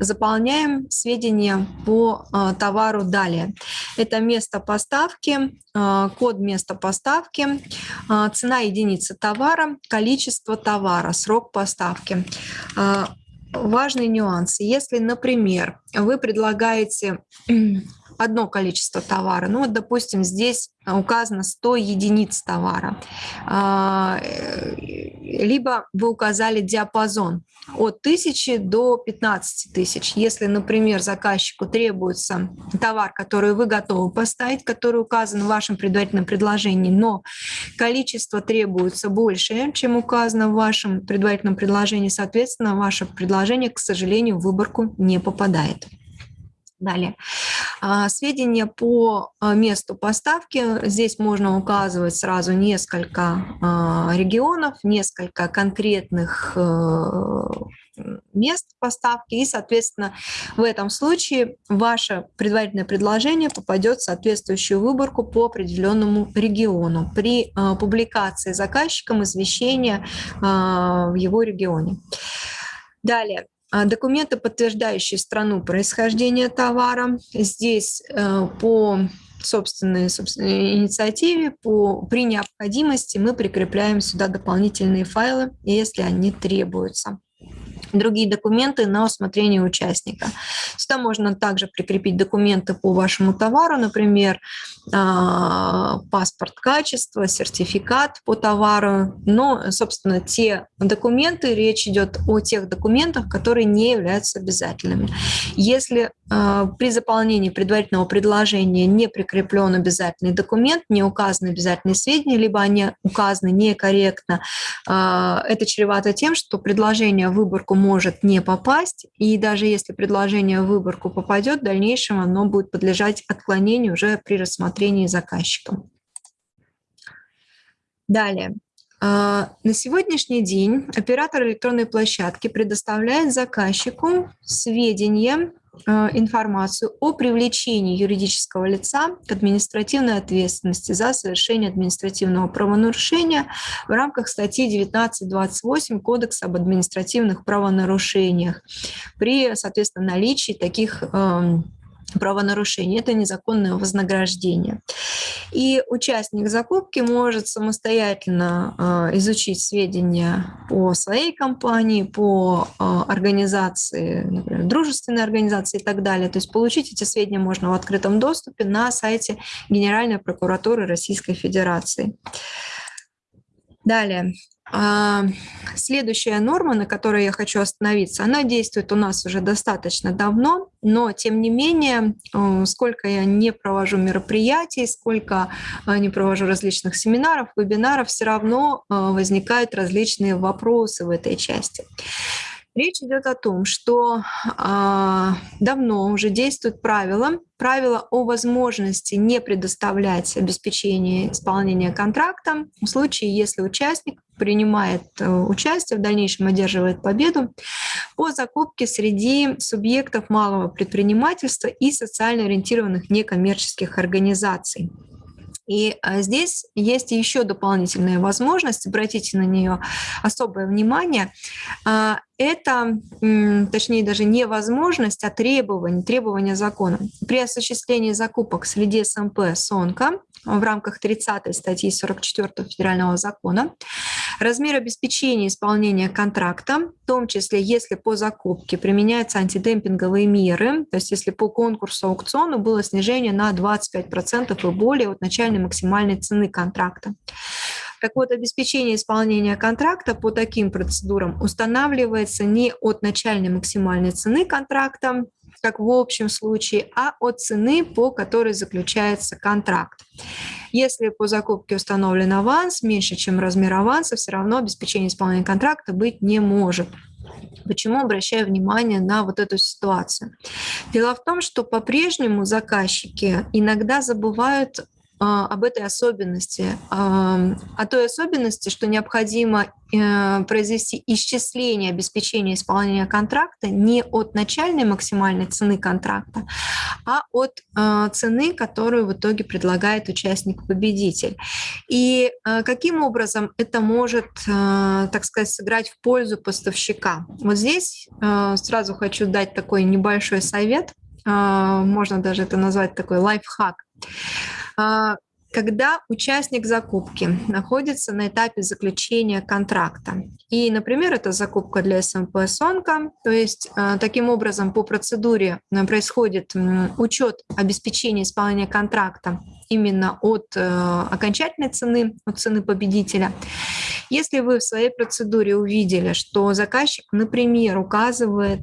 заполняем сведения по а, товару далее. Это место поставки, а, код места поставки, цена единицы товара, количество товара, срок поставки. Важные нюансы. Если, например, вы предлагаете одно количество товара. Ну вот, допустим, здесь указано 100 единиц товара. А, э, либо вы указали диапазон от 1000 до 15 тысяч. Если, например, заказчику требуется товар, который вы готовы поставить, который указан в вашем предварительном предложении, но количество требуется больше, чем указано в вашем предварительном предложении, соответственно, ваше предложение, к сожалению, в выборку не попадает. Далее. А, сведения по а, месту поставки. Здесь можно указывать сразу несколько а, регионов, несколько конкретных э, мест поставки, и, соответственно, в этом случае ваше предварительное предложение попадет в соответствующую выборку по определенному региону при публикации заказчиком извещения в его регионе. Далее, документы, подтверждающие страну происхождения товара. Здесь э, по собственной, собственной инициативе, по, при необходимости мы прикрепляем сюда дополнительные файлы, если они требуются другие документы на усмотрение участника. Сюда можно также прикрепить документы по вашему товару, например, а, паспорт качества, сертификат по товару. Но, собственно, те документы, речь идет о тех документах, которые не являются обязательными. Если а, при заполнении предварительного предложения не прикреплен обязательный документ, не указаны обязательные сведения, либо они указаны некорректно, а, это чревато тем, что предложение выборку может не попасть, и даже если предложение в выборку попадет, в дальнейшем оно будет подлежать отклонению уже при рассмотрении заказчиком. Далее. А, на сегодняшний день оператор электронной площадки предоставляет заказчику сведения информацию о привлечении юридического лица к административной ответственности за совершение административного правонарушения в рамках статьи 19.28 Кодекса об административных правонарушениях при, соответственно, наличии таких эм, правонарушение, это незаконное вознаграждение. И участник закупки может самостоятельно э, изучить сведения по своей компании, по э, организации, например, дружественной организации и так далее. То есть получить эти сведения можно в открытом доступе на сайте Генеральной прокуратуры Российской Федерации. Далее. А, следующая норма, на которой я хочу остановиться, она действует у нас уже достаточно давно, но тем не менее, сколько я не провожу мероприятий, сколько э, не провожу различных семинаров, вебинаров, все равно э, возникают различные вопросы в этой части. Речь идет о том, что а, давно уже действует правило, правило о возможности не предоставлять обеспечение исполнения контракта в случае, если участник принимает э, участие, в дальнейшем одерживает победу по закупке среди субъектов малого предпринимательства и социально ориентированных некоммерческих организаций. И а, здесь есть еще дополнительная возможность, обратите на нее особое внимание. Это, точнее, даже не возможность, а требование, требование закона. При осуществлении закупок среди СМП СОНКа в рамках 30 статьи 44 Федерального закона размер обеспечения исполнения контракта, в том числе если по закупке применяются антидемпинговые меры, то есть если по конкурсу аукциону было снижение на 25% и более от начальной максимальной цены контракта. Так вот, обеспечение исполнения контракта по таким процедурам устанавливается не от начальной максимальной цены контракта, как в общем случае, а от цены, по которой заключается контракт. Если по закупке установлен аванс меньше, чем размер аванса, все равно обеспечение исполнения контракта быть не может. Почему обращаю внимание на вот эту ситуацию? Дело в том, что по-прежнему заказчики иногда забывают об этой особенности, о той особенности, что необходимо э, произвести исчисление обеспечения исполнения контракта не от начальной максимальной цены контракта, а от э, цены, которую в итоге предлагает участник-победитель. И э, каким образом это может, так сказать, сыграть в пользу поставщика? Вот здесь сразу хочу дать такой небольшой совет, можно даже это назвать такой лайфхак. А, когда участник закупки находится на этапе заключения контракта. И, например, это закупка для СМП «Сонка», то есть а, таким образом по процедуре а, происходит учет обеспечения исполнения контракта именно от э, окончательной цены, от цены победителя. Если вы в своей процедуре увидели, что заказчик, например, указывает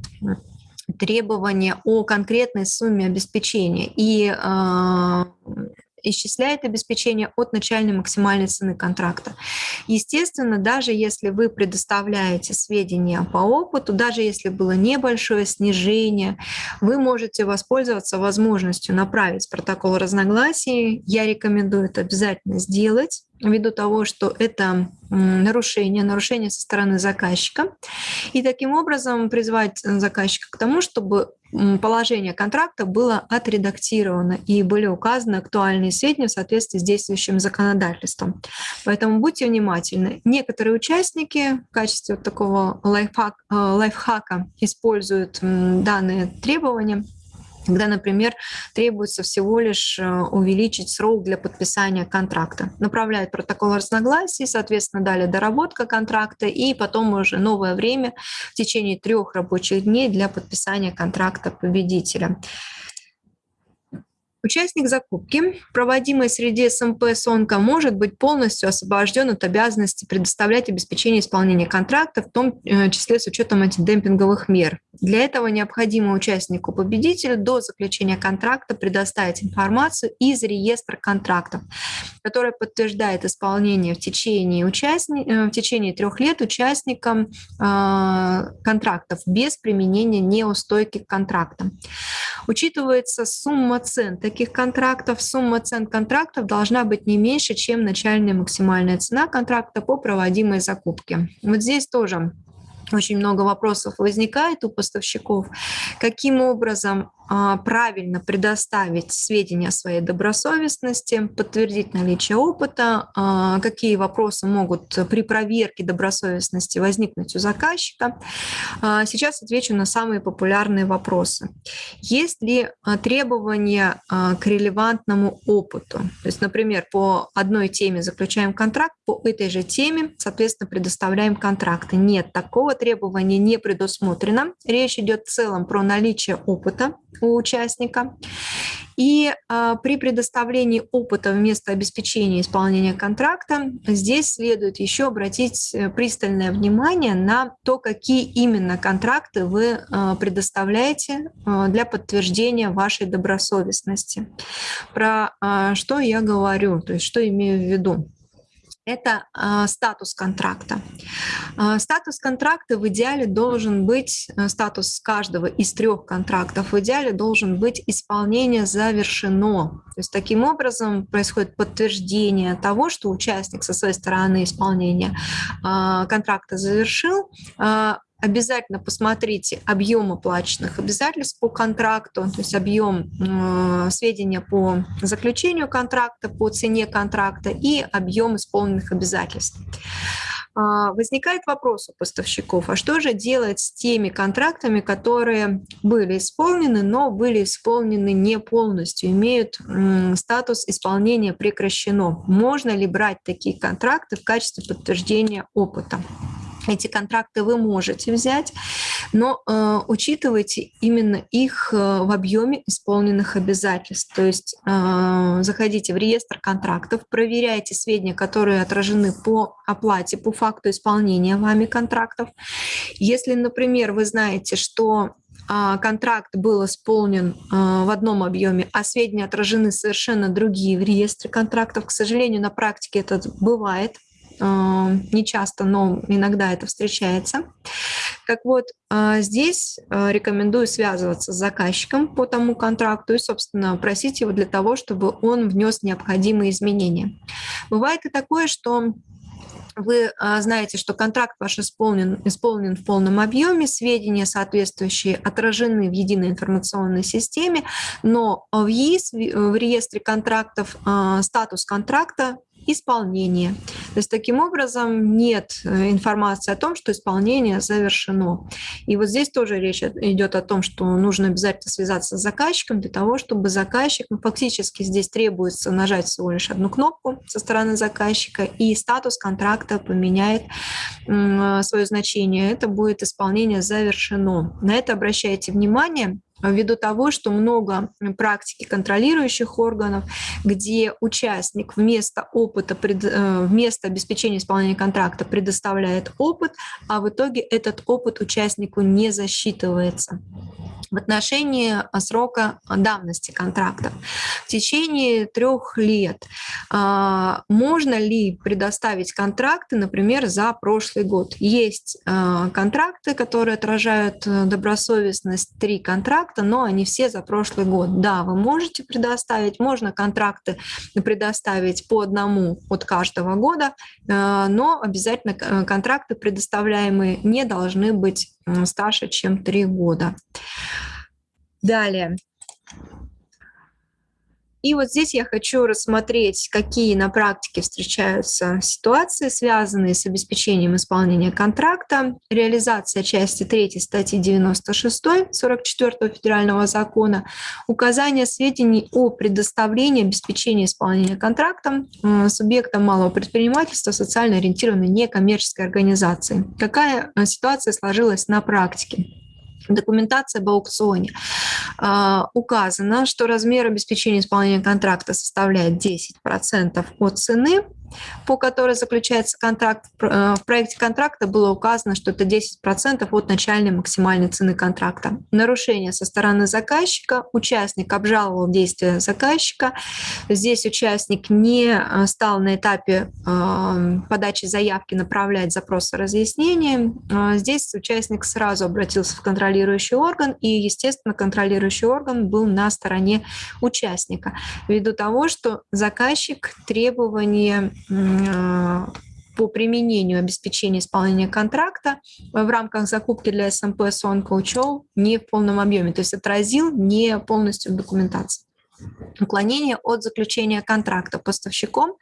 требования о конкретной сумме обеспечения и исчисляет обеспечение от начальной максимальной цены контракта. Естественно, даже если вы предоставляете сведения по опыту, даже если было небольшое снижение, вы можете воспользоваться возможностью направить протокол разногласий. Я рекомендую это обязательно сделать ввиду того, что это нарушение, нарушение со стороны заказчика. И таким образом призвать заказчика к тому, чтобы положение контракта было отредактировано и были указаны актуальные сведения в соответствии с действующим законодательством. Поэтому будьте внимательны. Некоторые участники в качестве вот такого лайфхак, э, лайфхака используют данные требования когда, например, требуется всего лишь э, увеличить срок для подписания контракта. Направляют протокол разногласий, соответственно, далее доработка контракта и потом уже новое время в течение трех рабочих дней для подписания контракта победителя. Участник закупки, проводимой среди СМП СОНКа, может быть полностью освобожден от обязанности предоставлять обеспечение исполнения контракта, в том э, числе с учетом антидемпинговых мер. Для этого необходимо участнику-победителю до заключения контракта предоставить информацию из реестра контрактов, которая подтверждает исполнение в течение, участни... Э, в течение трех лет участникам э, контрактов без применения неустойки к контрактам. Учитывается сумма цен таких контрактов, сумма цен контрактов должна быть не меньше, чем начальная максимальная цена контракта по проводимой закупке. Вот здесь тоже очень много вопросов возникает у поставщиков, каким образом правильно предоставить сведения о своей добросовестности, подтвердить наличие опыта, а, какие вопросы могут при проверке добросовестности возникнуть у заказчика. А, сейчас отвечу на самые популярные вопросы. Есть ли требования к релевантному опыту? То есть, например, по одной теме заключаем контракт, по этой же теме, соответственно, предоставляем контракты. Нет, такого требования не предусмотрено. Речь идет в целом про наличие опыта у участника. И а, при предоставлении опыта вместо обеспечения исполнения контракта здесь следует еще обратить э, пристальное внимание на то, какие именно контракты вы а, предоставляете а, для подтверждения вашей добросовестности. Про а, что я говорю, то есть что имею в виду это э, статус контракта. Э, статус контракта в идеале должен быть, э, статус каждого из трех контрактов в идеале должен быть исполнение завершено. То есть таким образом происходит подтверждение того, что участник со своей стороны исполнения э, контракта завершил, обязательно посмотрите объем оплаченных обязательств по контракту, то есть объем э, сведения по заключению контракта, по цене контракта и объем исполненных обязательств. Э, возникает вопрос у поставщиков, а что же делать с теми контрактами, которые были исполнены, но были исполнены не полностью, имеют статус исполнения прекращено? Можно ли брать такие контракты в качестве подтверждения опыта? Эти контракты вы можете взять, но э, учитывайте именно их э, в объеме исполненных обязательств. То есть э, заходите в реестр контрактов, проверяйте сведения, которые отражены по оплате, по факту исполнения вами контрактов. Если, например, вы знаете, что а, контракт был исполнен а, в одном объеме, а сведения отражены совершенно другие в реестре контрактов. К сожалению, на практике это бывает. Не часто, но иногда это встречается. Так вот, здесь рекомендую связываться с заказчиком по тому контракту и, собственно, просить его для того, чтобы он внес необходимые изменения. Бывает и такое, что вы а, знаете, что контракт ваш исполнен, исполнен в полном объеме, сведения соответствующие отражены в единой информационной системе, но в ЕИС, в реестре контрактов, а, статус контракта исполнение. То есть таким образом нет э, информации о том, что исполнение завершено. И вот здесь тоже речь идет о том, что нужно обязательно связаться с заказчиком для того, чтобы заказчик, ну, фактически здесь требуется нажать всего лишь одну кнопку со стороны заказчика, и статус контракта поменяет э, свое значение. Это будет исполнение завершено. На это обращайте внимание ввиду того, что много практики контролирующих органов, где участник вместо опыта, э, вместо обеспечения исполнения контракта предоставляет опыт, а в итоге этот опыт участнику не засчитывается в отношении а, срока давности контрактов. В течение трех лет а, можно ли предоставить контракты, например, за прошлый год? Есть а, контракты, которые отражают э, добросовестность, три контракта, но они все за прошлый год. Да, вы можете предоставить, можно контракты предоставить по одному от каждого года, но обязательно э, контракты, предоставляемые, не должны быть старше, чем три года. Далее. И вот здесь я хочу рассмотреть, какие на практике встречаются ситуации, связанные с обеспечением исполнения контракта, реализация части 3 статьи 96 44 федерального закона, указание сведений о предоставлении обеспечения исполнения контракта субъектам малого предпринимательства социально ориентированной некоммерческой организации. Какая э, ситуация сложилась на практике? Документации об аукционе. А, указано, что размер обеспечения исполнения контракта составляет 10% от цены, по которой заключается контракт. Э, в проекте контракта было указано, что это 10% от начальной максимальной цены контракта. Нарушение со стороны заказчика. Участник обжаловал действия заказчика. Здесь участник не э, стал на этапе э, подачи заявки направлять запрос о разъяснении. Здесь участник сразу обратился в контролирующий орган, и, естественно, контролирующий орган был на стороне участника, ввиду того, что заказчик требования по применению обеспечения исполнения контракта в рамках закупки для СМП Сонка учел не в полном объеме, то есть отразил не полностью в документации. Уклонение от заключения контракта поставщиком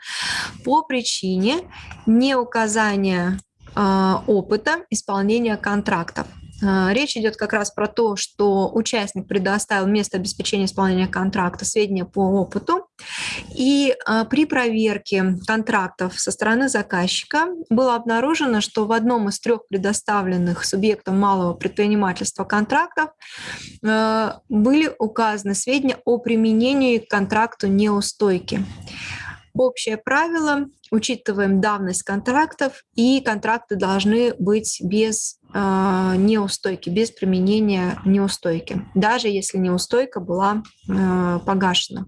по причине неуказания э, опыта исполнения контрактов. А, речь идет как раз про то, что участник предоставил место обеспечения исполнения контракта сведения по опыту, и а, при проверке контрактов со стороны заказчика было обнаружено, что в одном из трех предоставленных субъектам малого предпринимательства контрактов а, были указаны сведения о применении к контракту неустойки. Общее правило, учитываем давность контрактов, и контракты должны быть без неустойки, без применения неустойки, даже если неустойка была э, погашена.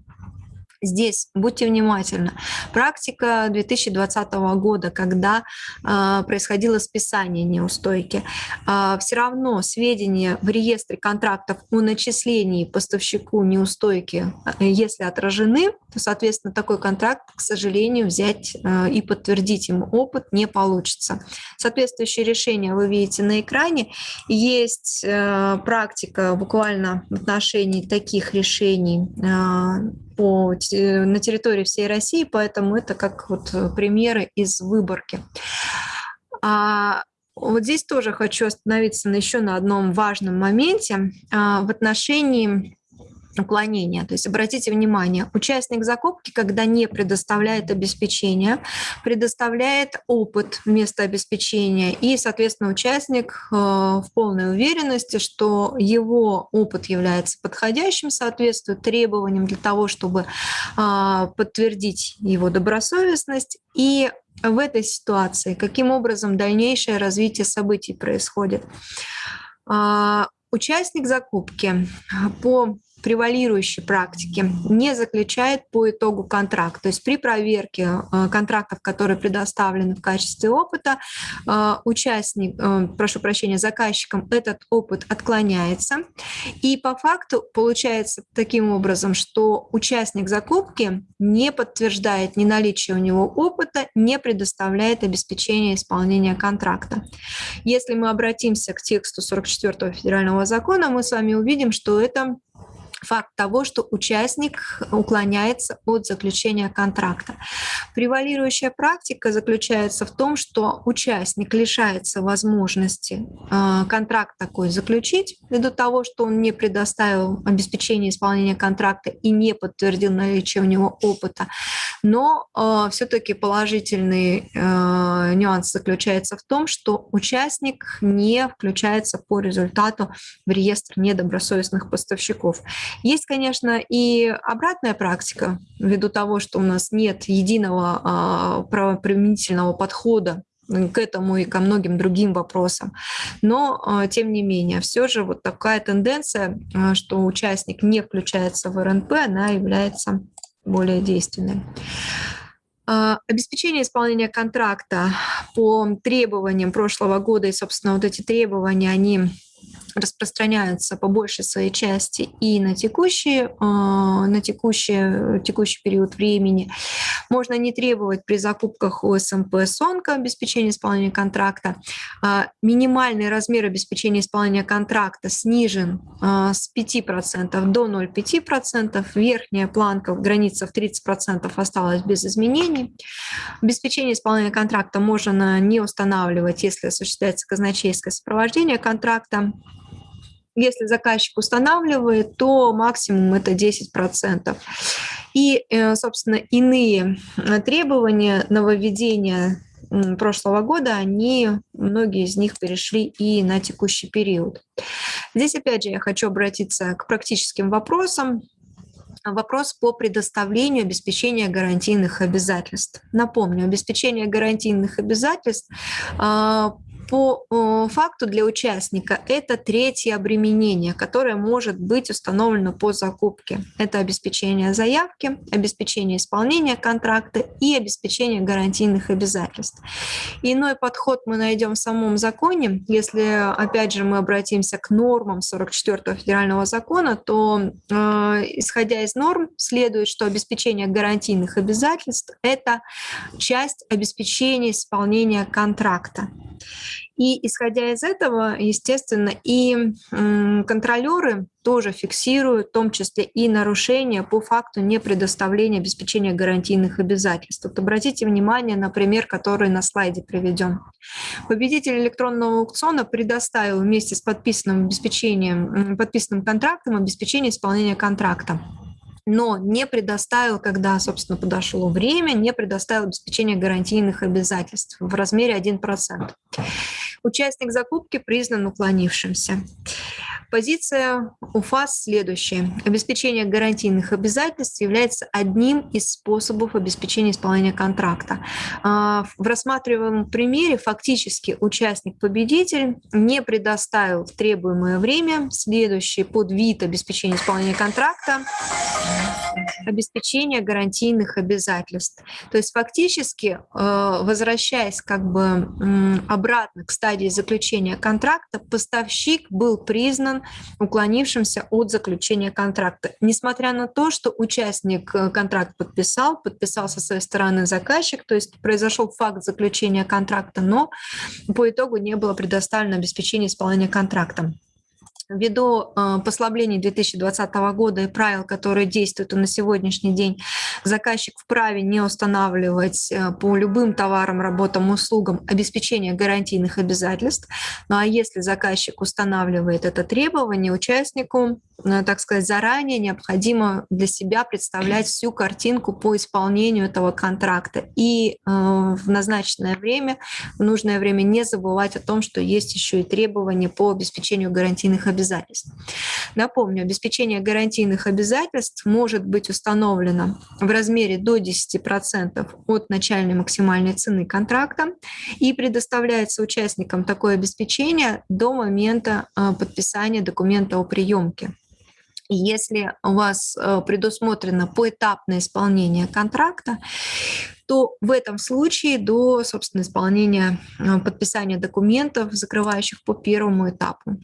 Здесь будьте внимательны. Практика 2020 года, когда э, происходило списание неустойки, э, все равно сведения в реестре контрактов о начислении поставщику неустойки, э, если отражены, то, соответственно, такой контракт, к сожалению, взять э, и подтвердить ему опыт не получится. Соответствующее решение вы видите на экране. Есть э, практика буквально в отношении таких решений э, по, на территории всей России, поэтому это как вот э, примеры из выборки. А вот здесь тоже хочу остановиться на еще на одном важном моменте а, в отношении уклонения. То есть обратите внимание, участник закупки, когда не предоставляет обеспечение, предоставляет опыт вместо обеспечения, и, соответственно, участник э, в полной уверенности, что его опыт является подходящим, соответствует требованиям для того, чтобы а, подтвердить его добросовестность. И в этой ситуации каким образом дальнейшее развитие событий происходит? А, участник закупки по превалирующей практики не заключает по итогу контракт. То есть при проверке э, контрактов, которые предоставлены в качестве опыта, э, участник, э, прошу прощения, заказчиком этот опыт отклоняется. И по факту получается таким образом, что участник закупки не подтверждает ни наличие у него опыта, не предоставляет обеспечение исполнения контракта. Если мы обратимся к тексту 44 федерального закона, мы с вами увидим, что это факт того, что участник уклоняется от заключения контракта. Превалирующая практика заключается в том, что участник лишается возможности э, контракт такой заключить ввиду того, что он не предоставил обеспечение исполнения контракта и не подтвердил наличие у него опыта. Но э, все-таки положительный э, нюанс заключается в том, что участник не включается по результату в реестр недобросовестных поставщиков. Есть, конечно, и обратная практика, ввиду того, что у нас нет единого а, правоприменительного подхода к этому и ко многим другим вопросам. Но, а, тем не менее, все же вот такая тенденция, а, что участник не включается в РНП, она является более действенной. Обеспечение исполнения контракта по требованиям прошлого года, и, собственно, вот эти требования, они распространяются по большей своей части и на текущий, а, на текущий, текущий период времени. Можно не требовать при закупках у СМП СОНКа обеспечения исполнения контракта. А, минимальный размер обеспечения исполнения контракта снижен а, с 5% до 0,5%. Верхняя планка в границах 30% осталась без изменений. Обеспечение исполнения контракта можно не устанавливать, если осуществляется казначейское сопровождение контракта. Если заказчик устанавливает, то максимум это 10%. И, э, собственно, иные э, требования нововведения прошлого года, они, многие из них перешли и на текущий период. Здесь, опять же, я хочу обратиться к практическим вопросам. Вопрос по предоставлению обеспечения гарантийных обязательств. Напомню, обеспечение гарантийных обязательств а, по э, факту для участника это третье обременение, которое может быть установлено по закупке. Это обеспечение заявки, обеспечение исполнения контракта и обеспечение гарантийных обязательств. Иной подход мы найдем в самом законе. Если, опять же, мы обратимся к нормам 44 федерального закона, то, э, исходя из норм, следует, что обеспечение гарантийных обязательств – это часть обеспечения исполнения контракта. И исходя из этого, естественно, и контролеры тоже фиксируют, в том числе и нарушения по факту непредоставления обеспечения гарантийных обязательств. Вот обратите внимание на пример, который на слайде приведен. Победитель электронного аукциона предоставил вместе с подписанным обеспечением, подписанным контрактом обеспечение исполнения контракта но не предоставил, когда, собственно, подошло время, не предоставил обеспечение гарантийных обязательств в размере 1%. Участник закупки признан уклонившимся. Позиция УФАС следующая. Обеспечение гарантийных обязательств является одним из способов обеспечения исполнения контракта. А, в рассматриваемом примере фактически участник-победитель не предоставил в требуемое время следующий подвид обеспечения исполнения контракта обеспечение гарантийных обязательств. То есть фактически, э, возвращаясь как бы обратно к стадии заключения контракта, поставщик был признан уклонившимся от заключения контракта. Несмотря на то, что участник э, контракт подписал, подписал со своей стороны заказчик, то есть произошел факт заключения контракта, но по итогу не было предоставлено обеспечение исполнения контракта. Ввиду э, послаблений 2020 года и правил, которые действуют на сегодняшний день, заказчик вправе не устанавливать э, по любым товарам, работам, услугам обеспечение гарантийных обязательств. Ну а если заказчик устанавливает это требование, участнику, э, так сказать, заранее необходимо для себя представлять всю картинку по исполнению этого контракта. И в назначенное время, в нужное время не забывать о том, что есть еще и требования по обеспечению гарантийных обязательств обязательств. Напомню, обеспечение гарантийных обязательств может быть установлено в размере до 10% от начальной максимальной цены контракта и предоставляется участникам такое обеспечение до момента а, подписания документа о приемке. Если у вас э, предусмотрено поэтапное исполнение контракта, то в этом случае до, собственно, исполнения, э, подписания документов, закрывающих по первому этапу.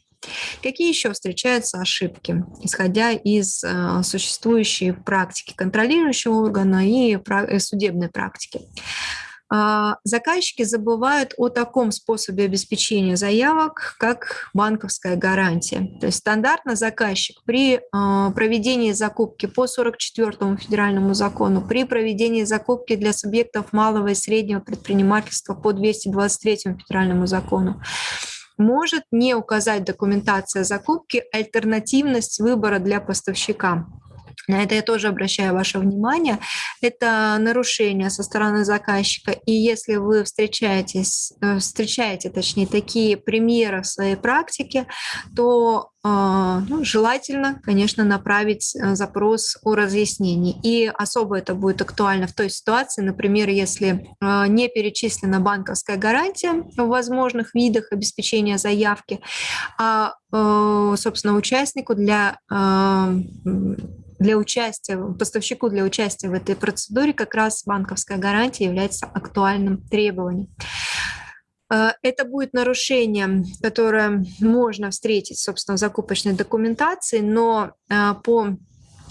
Какие еще встречаются ошибки, исходя из э, существующей практики контролирующего органа и судебной практики? А, заказчики забывают о таком способе обеспечения заявок, как банковская гарантия. То есть стандартно заказчик при а, проведении закупки по 44 федеральному закону, при проведении закупки для субъектов малого и среднего предпринимательства по 223 федеральному закону, может не указать документация закупки альтернативность выбора для поставщика. На это я тоже обращаю ваше внимание. Это нарушение со стороны заказчика. И если вы встречаетесь, э, встречаете, точнее, такие примеры в своей практике, то а, ну, желательно, конечно, направить э, запрос о разъяснении. И особо это будет актуально в той ситуации, например, если не перечислена банковская гарантия в возможных видах обеспечения заявки, а, э, собственно, участнику для для участия, поставщику для участия в этой процедуре как раз банковская гарантия является актуальным требованием. Э, это будет нарушение, которое можно встретить, собственно, в закупочной документации, но э, по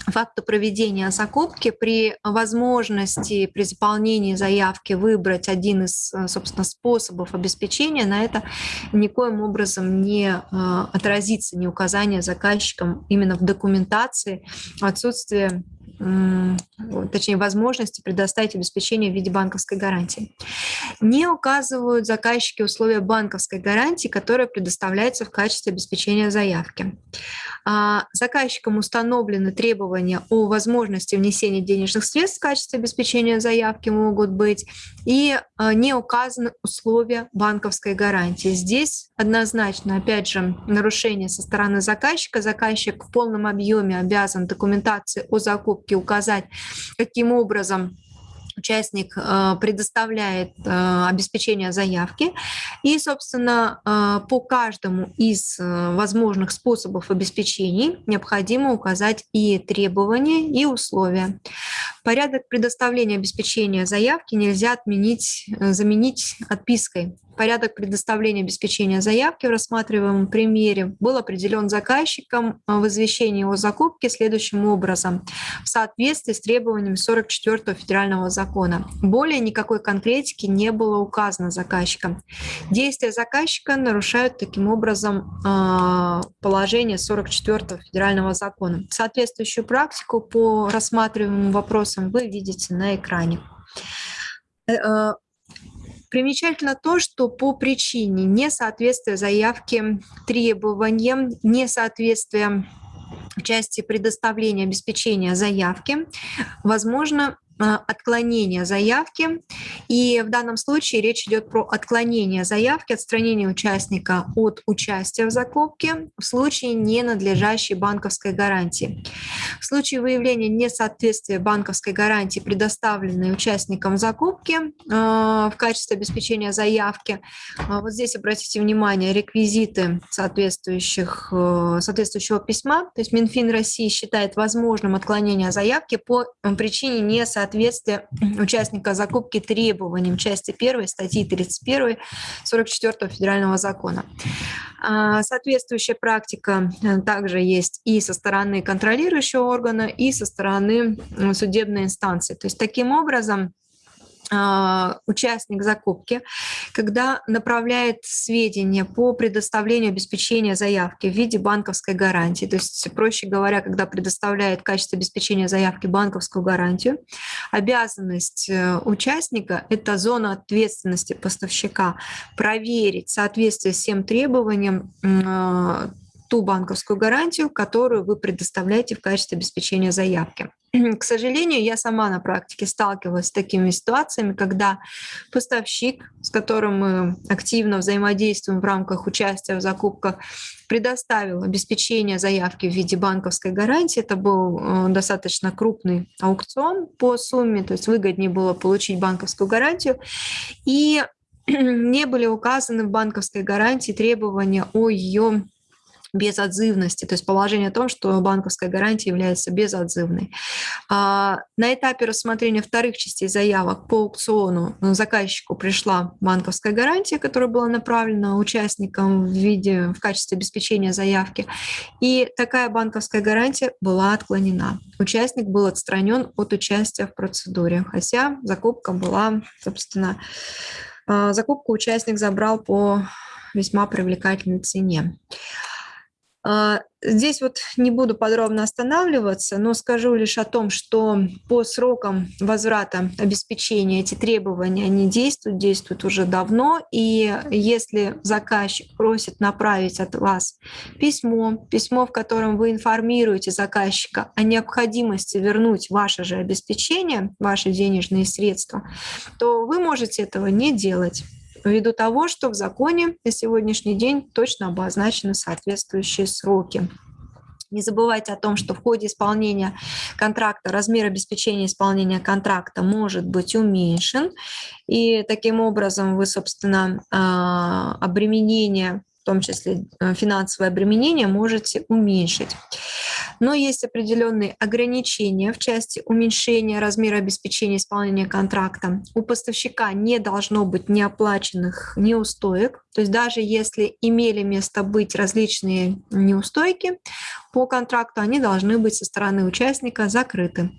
факту проведения закупки при возможности при заполнении заявки выбрать один из, э, собственно, способов обеспечения, на это никоим образом не э, отразится, не указание заказчикам именно в документации отсутствие точнее, возможности предоставить обеспечение в виде банковской гарантии. Не указывают заказчики условия банковской гарантии, которая предоставляется в качестве обеспечения заявки. А, заказчикам установлены требования о возможности внесения денежных средств в качестве обеспечения заявки могут быть, и а, не указаны условия банковской гарантии. Здесь однозначно, опять же, нарушение со стороны заказчика. Заказчик в полном объеме обязан документации о закупке указать, каким образом участник э, предоставляет э, обеспечение заявки. И, собственно, э, по каждому из возможных способов обеспечений необходимо указать и требования, и условия. Порядок предоставления обеспечения заявки нельзя отменить, заменить отпиской порядок предоставления обеспечения заявки в рассматриваемом примере был определен заказчиком в извещении о закупке следующим образом в соответствии с требованиями 44 федерального закона. Более никакой конкретики не было указано заказчиком. Действия заказчика нарушают таким образом а, положение 44 федерального закона. Соответствующую практику по рассматриваемым вопросам вы видите на экране. Примечательно то, что по причине несоответствия заявки требованиям, несоответствия в части предоставления обеспечения заявки, возможно а, отклонение заявки. И в данном случае речь идет про отклонение заявки, отстранение участника от участия в закупке в случае ненадлежащей банковской гарантии. В случае выявления несоответствия банковской гарантии, предоставленной участникам закупки а, в качестве обеспечения заявки, а, вот здесь обратите внимание, реквизиты соответствующих, соответствующего письма, то есть Минфин России считает возможным отклонение заявки по причине несоответствия соответствие участника закупки требованиям части 1 статьи 31 44 федерального закона. А, соответствующая практика э, также есть и со стороны контролирующего органа, и со стороны судебной инстанции. То есть таким образом участник закупки, когда направляет сведения по предоставлению обеспечения заявки в виде банковской гарантии, то есть, проще говоря, когда предоставляет в качестве обеспечения заявки банковскую гарантию, обязанность э, участника – это зона ответственности поставщика проверить соответствие всем требованиям а, ту банковскую гарантию, которую вы предоставляете в качестве обеспечения заявки. К сожалению, я сама на практике сталкивалась с такими ситуациями, когда поставщик, с которым мы активно взаимодействуем в рамках участия в закупках, предоставил обеспечение заявки в виде банковской гарантии. Это был э, достаточно крупный аукцион по сумме, то есть выгоднее было получить банковскую гарантию. И не были указаны в банковской гарантии требования о ее безотзывности, то есть положение о том, что банковская гарантия является безотзывной. А, на этапе рассмотрения вторых частей заявок по аукциону заказчику пришла банковская гарантия, которая была направлена участникам в виде в качестве обеспечения заявки, и такая банковская гарантия была отклонена. Участник был отстранен от участия в процедуре, хотя закупка была, собственно, а, закупку участник забрал по весьма привлекательной цене. А, здесь вот не буду подробно останавливаться, но скажу лишь о том, что по срокам возврата обеспечения эти требования, они действуют, действуют уже давно. И если заказчик просит направить от вас письмо, письмо, в котором вы информируете заказчика о необходимости вернуть ваше же обеспечение, ваши денежные средства, то вы можете этого не делать ввиду того, что в законе на сегодняшний день точно обозначены соответствующие сроки. Не забывайте о том, что в ходе исполнения контракта размер обеспечения исполнения контракта может быть уменьшен, и таким образом вы, собственно, а, обременение, том числе э, финансовое обременение, можете уменьшить. Но есть определенные ограничения в части уменьшения размера обеспечения исполнения контракта. У поставщика не должно быть неоплаченных неустоек. То есть даже если имели место быть различные неустойки, по контракту они должны быть со стороны участника закрыты.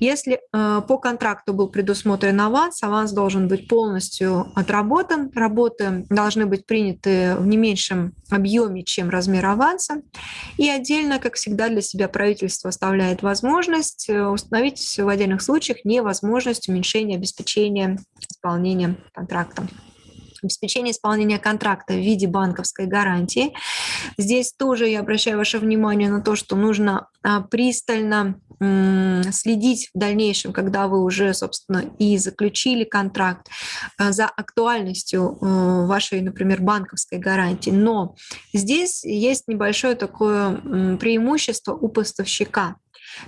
Если э, по контракту был предусмотрен аванс, аванс должен быть полностью отработан, работы должны быть приняты в не меньшем объеме, чем размер аванса. И отдельно, как всегда, для себя правительство оставляет возможность э, установить в отдельных случаях невозможность уменьшения обеспечения исполнения контракта обеспечение исполнения контракта в виде банковской гарантии. Здесь тоже я обращаю ваше внимание на то, что нужно а, пристально следить в дальнейшем, когда вы уже, собственно, и заключили контракт а, за актуальностью э, вашей, например, банковской гарантии. Но здесь есть небольшое такое преимущество у поставщика.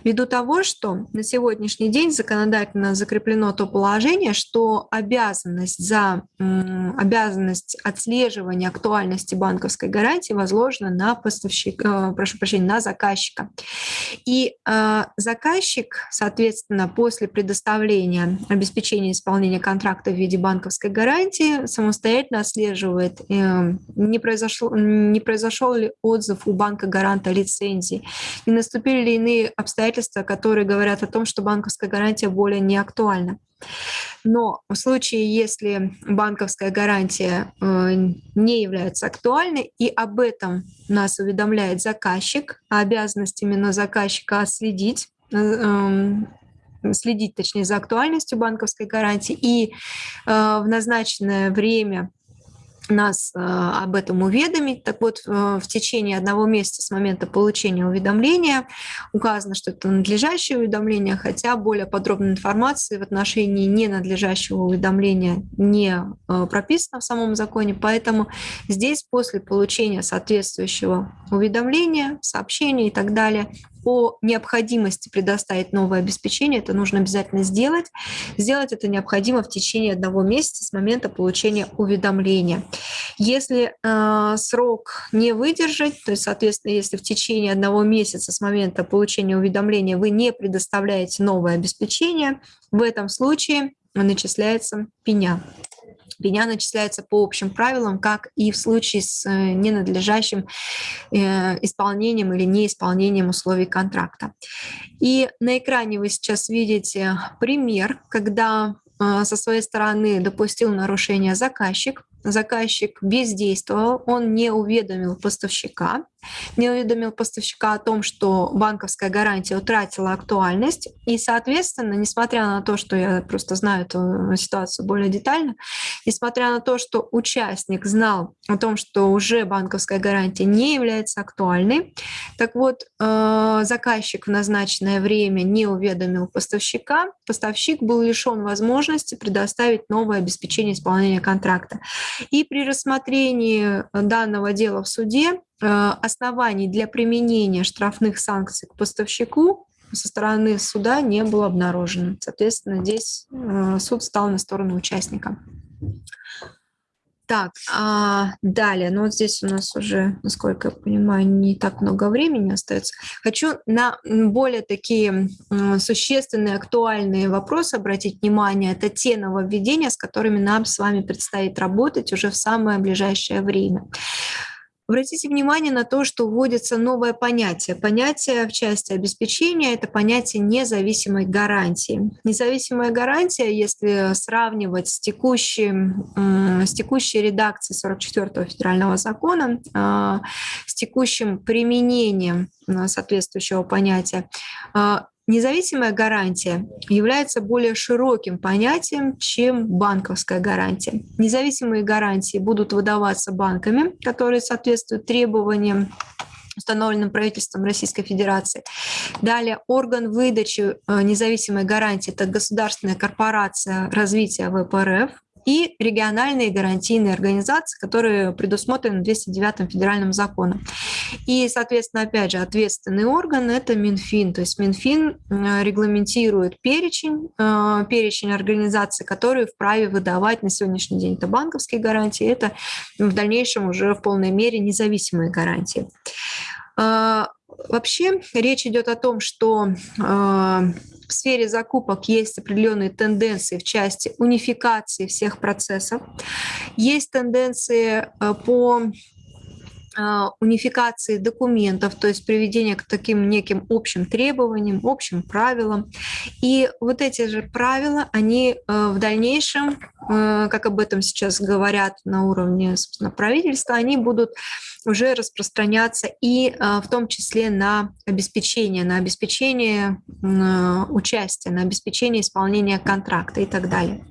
Ввиду того, что на сегодняшний день законодательно закреплено то положение, что обязанность за обязанность отслеживания актуальности банковской гарантии возложена на поставщика, э, прошу прощения, на заказчика. И э, заказчик, соответственно, после предоставления обеспечения исполнения контракта в виде банковской гарантии самостоятельно отслеживает, э, не, произошло, не произошел ли отзыв у банка гаранта лицензии, не наступили ли иные обстоятельства, которые говорят о том, что банковская гарантия более не актуальна. Но в случае, если банковская гарантия э, не является актуальной, и об этом нас уведомляет заказчик, а обязанность именно заказчика следить, э, эм, следить, точнее, за актуальностью банковской гарантии и э, в назначенное время нас э, об этом уведомить. Так вот, э, в течение одного месяца с момента получения уведомления указано, что это надлежащее уведомление, хотя более подробной информации в отношении ненадлежащего уведомления не э, прописано в самом законе, поэтому здесь после получения соответствующего уведомления, сообщения и так далее по необходимости предоставить новое обеспечение, это нужно обязательно сделать. Сделать это необходимо в течение одного месяца с момента получения уведомления. Если э, срок не выдержать, то есть, соответственно, если в течение одного месяца с момента получения уведомления вы не предоставляете новое обеспечение, в этом случае начисляется пеня. Пеня начисляется по общим правилам, как и в случае с э, ненадлежащим э, исполнением или неисполнением условий контракта. И на экране вы сейчас видите пример, когда э, со своей стороны допустил нарушение заказчик, заказчик бездействовал, он не уведомил поставщика, не уведомил поставщика о том, что банковская гарантия утратила актуальность. И, соответственно, несмотря на то, что я просто знаю эту ситуацию более детально, несмотря на то, что участник знал о том, что уже банковская гарантия не является актуальной, так вот, э, заказчик в назначенное время не уведомил поставщика, поставщик был лишен возможности предоставить новое обеспечение исполнения контракта. И при рассмотрении данного дела в суде оснований для применения штрафных санкций к поставщику со стороны суда не было обнаружено. Соответственно, здесь э, суд стал на сторону участника. Так, а, далее, ну вот здесь у нас уже, насколько я понимаю, не так много времени остается. Хочу на более такие существенные, актуальные вопросы обратить внимание. Это те нововведения, с которыми нам с вами предстоит работать уже в самое ближайшее время. Обратите внимание на то, что вводится новое понятие. Понятие в части обеспечения — это понятие независимой гарантии. Независимая гарантия, если сравнивать с, текущим, с текущей редакцией 44-го федерального закона, а, с текущим применением соответствующего понятия, а, Независимая гарантия является более широким понятием, чем банковская гарантия. Независимые гарантии будут выдаваться банками, которые соответствуют требованиям установленным правительством Российской Федерации. Далее орган выдачи э, независимой гарантии – это государственная корпорация развития ВПРФ, и региональные гарантийные организации, которые предусмотрены 209 федеральным законом. И, соответственно, опять же, ответственный орган – это Минфин. То есть Минфин регламентирует перечень, э, перечень организаций, которые вправе выдавать на сегодняшний день. Это банковские гарантии, это в дальнейшем уже в полной мере независимые гарантии. А, вообще речь идет о том, что в сфере закупок есть определенные тенденции в части унификации всех процессов. Есть тенденции э, по унификации документов, то есть приведения к таким неким общим требованиям, общим правилам. И вот эти же правила, они э, в дальнейшем, э, как об этом сейчас говорят на уровне собственно, правительства, они будут уже распространяться и э, в том числе на обеспечение, на обеспечение участия, на обеспечение исполнения контракта и так далее.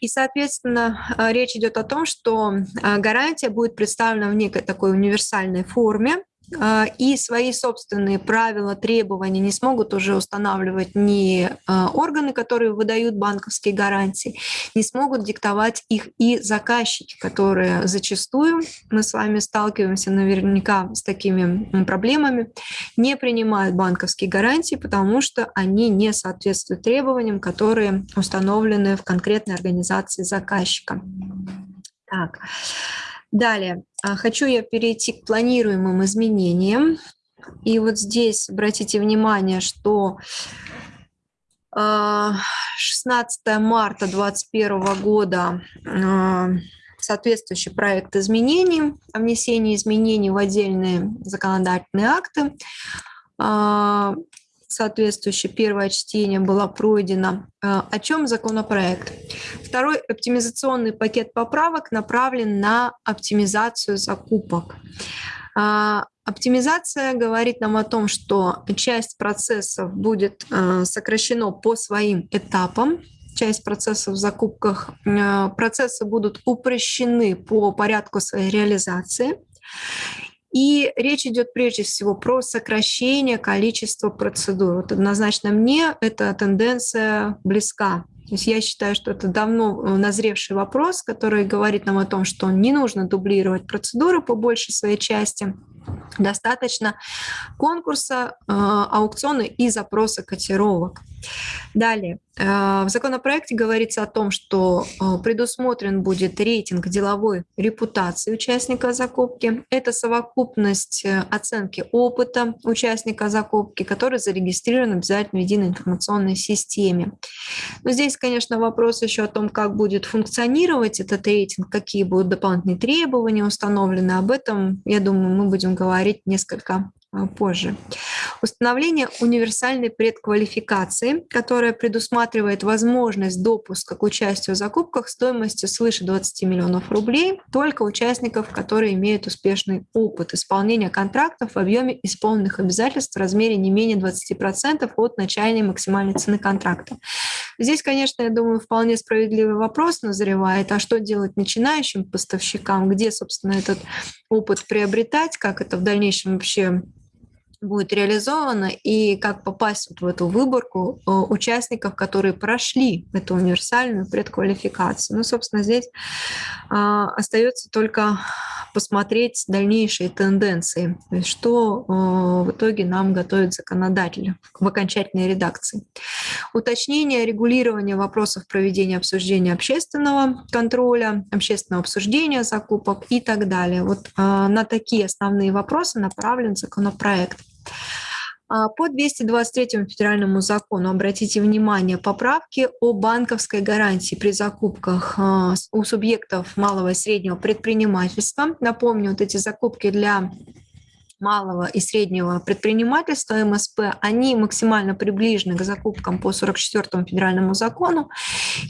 И, соответственно, речь идет о том, что гарантия будет представлена в некой такой универсальной форме, а, и свои собственные правила, требования не смогут уже устанавливать ни а, органы, которые выдают банковские гарантии, не смогут диктовать их и заказчики, которые зачастую, мы с вами сталкиваемся наверняка с такими проблемами, не принимают банковские гарантии, потому что они не соответствуют требованиям, которые установлены в конкретной организации заказчика. Так. Далее, а, хочу я перейти к планируемым изменениям. И вот здесь обратите внимание, что 16 а, марта 2021 года а, соответствующий проект изменений, о изменений в отдельные законодательные акты соответствующее первое чтение было пройдено. Э, о чем законопроект? Второй оптимизационный пакет поправок направлен на оптимизацию закупок. А, оптимизация говорит нам о том, что часть процессов будет э, сокращена по своим этапам, часть процессов в закупках, э, процессы будут упрощены по порядку своей реализации. И речь идет прежде всего про сокращение количества процедур. Вот однозначно мне эта тенденция близка. То есть я считаю, что это давно э, назревший вопрос, который говорит нам о том, что не нужно дублировать процедуры по большей своей части, Достаточно конкурса, э, аукциона и запроса котировок. Далее. Э, в законопроекте говорится о том, что э, предусмотрен будет рейтинг деловой репутации участника закупки. Это совокупность оценки опыта участника закупки, который зарегистрирован обязательно в единой информационной системе. Но здесь, конечно, вопрос еще о том, как будет функционировать этот рейтинг, какие будут дополнительные требования установлены. Об этом, я думаю, мы будем говорить несколько позже. Установление универсальной предквалификации, которая предусматривает возможность допуска к участию в закупках стоимостью свыше 20 миллионов рублей только участников, которые имеют успешный опыт исполнения контрактов в объеме исполненных обязательств в размере не менее 20% от начальной максимальной цены контракта. Здесь, конечно, я думаю, вполне справедливый вопрос назревает, а что делать начинающим поставщикам, где, собственно, этот опыт приобретать, как это в дальнейшем вообще будет реализовано и как попасть вот в эту выборку э, участников, которые прошли эту универсальную предквалификацию. Ну, собственно, здесь а, остается только посмотреть дальнейшие тенденции, что в итоге нам готовит законодатель в окончательной редакции. Уточнение регулирования вопросов проведения обсуждения общественного контроля, общественного обсуждения закупок и так далее. Вот на такие основные вопросы направлен законопроект. А, по 223 федеральному закону, обратите внимание, поправки о банковской гарантии при закупках а, у субъектов малого и среднего предпринимательства. Напомню, вот эти закупки для малого и среднего предпринимательства МСП, они максимально приближены к закупкам по 44 федеральному закону.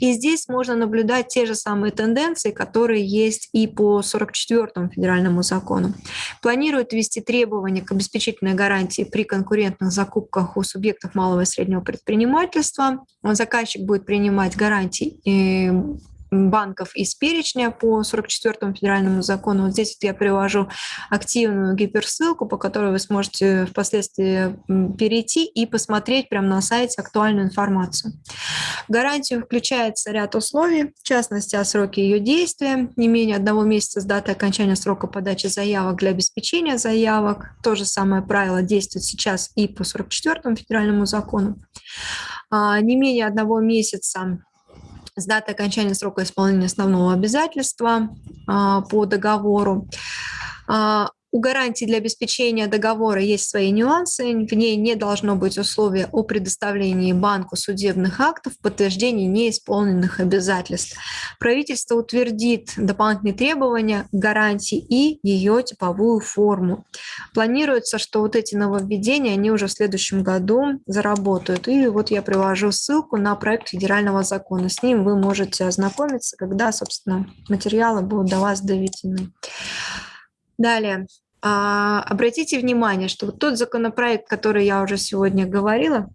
И здесь можно наблюдать те же самые тенденции, которые есть и по 44 федеральному закону. Планируют ввести требования к обеспечительной гарантии при конкурентных закупках у субъектов малого и среднего предпринимательства. Заказчик будет принимать гарантии э, банков из перечня по 44 федеральному закону. Вот здесь вот я привожу активную гиперссылку, по которой вы сможете впоследствии перейти и посмотреть прямо на сайте актуальную информацию. В гарантию включается ряд условий, в частности, о сроке ее действия, не менее одного месяца с даты окончания срока подачи заявок для обеспечения заявок. То же самое правило действует сейчас и по 44 федеральному закону. А, не менее одного месяца с даты окончания срока исполнения основного обязательства а, по договору. У гарантии для обеспечения договора есть свои нюансы. В ней не должно быть условия о предоставлении банку судебных актов в подтверждении неисполненных обязательств. Правительство утвердит дополнительные требования гарантии и ее типовую форму. Планируется, что вот эти нововведения, они уже в следующем году заработают. И вот я привожу ссылку на проект федерального закона. С ним вы можете ознакомиться, когда, собственно, материалы будут до вас доведены. Далее, а, обратите внимание, что вот тот законопроект, который я уже сегодня говорила,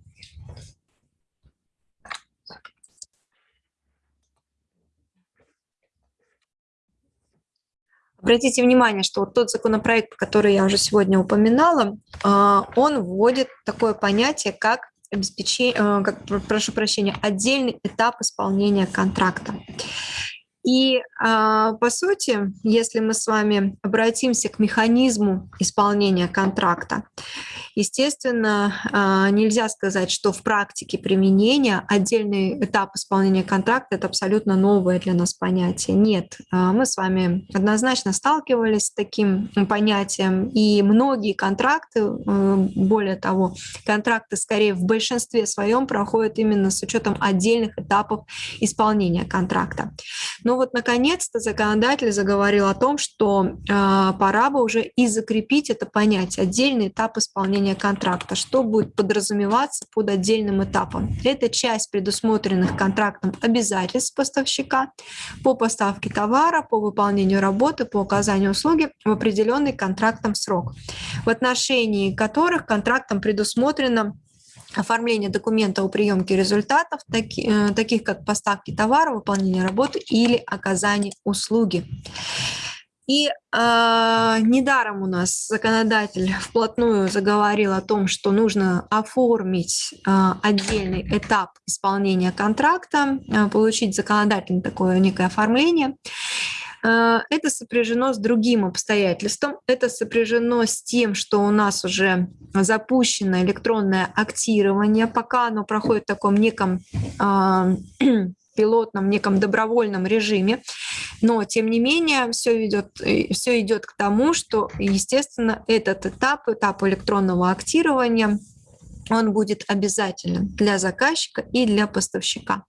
Обратите внимание, что вот тот законопроект, который я уже сегодня упоминала, а, он вводит такое понятие, как обеспечение, э, как, прошу прощения, отдельный этап исполнения контракта. И а, по сути, если мы с вами обратимся к механизму исполнения контракта, естественно, а, нельзя сказать, что в практике применения отдельный этап исполнения контракта — это абсолютно новое для нас понятие. Нет, а, мы с вами однозначно сталкивались с таким понятием, и многие контракты, э, более того, контракты скорее в большинстве своем проходят именно с учетом отдельных этапов исполнения контракта. Но вот, наконец-то, законодатель заговорил о том, что пора бы уже и закрепить это понятие, отдельный этап исполнения контракта, что будет подразумеваться под отдельным этапом. Это часть предусмотренных контрактом обязательств поставщика по поставке товара, по выполнению работы, по оказанию услуги в определенный контрактом срок, в отношении которых контрактом предусмотрено оформление документа о приемке результатов, э, таких как поставки товара, выполнение работы или оказание услуги. И э, недаром у нас законодатель вплотную заговорил о том, что нужно оформить э, отдельный этап исполнения контракта, э, получить законодательное такое некое оформление. Это сопряжено с другим обстоятельством. Это сопряжено с тем, что у нас уже запущено электронное актирование, пока оно проходит в таком неком пилотном, неком добровольном режиме. Но, тем не менее, все идет, э, все идет к тому, что, естественно, этот этап, этап электронного актирования – он будет обязателен для заказчика и для поставщика.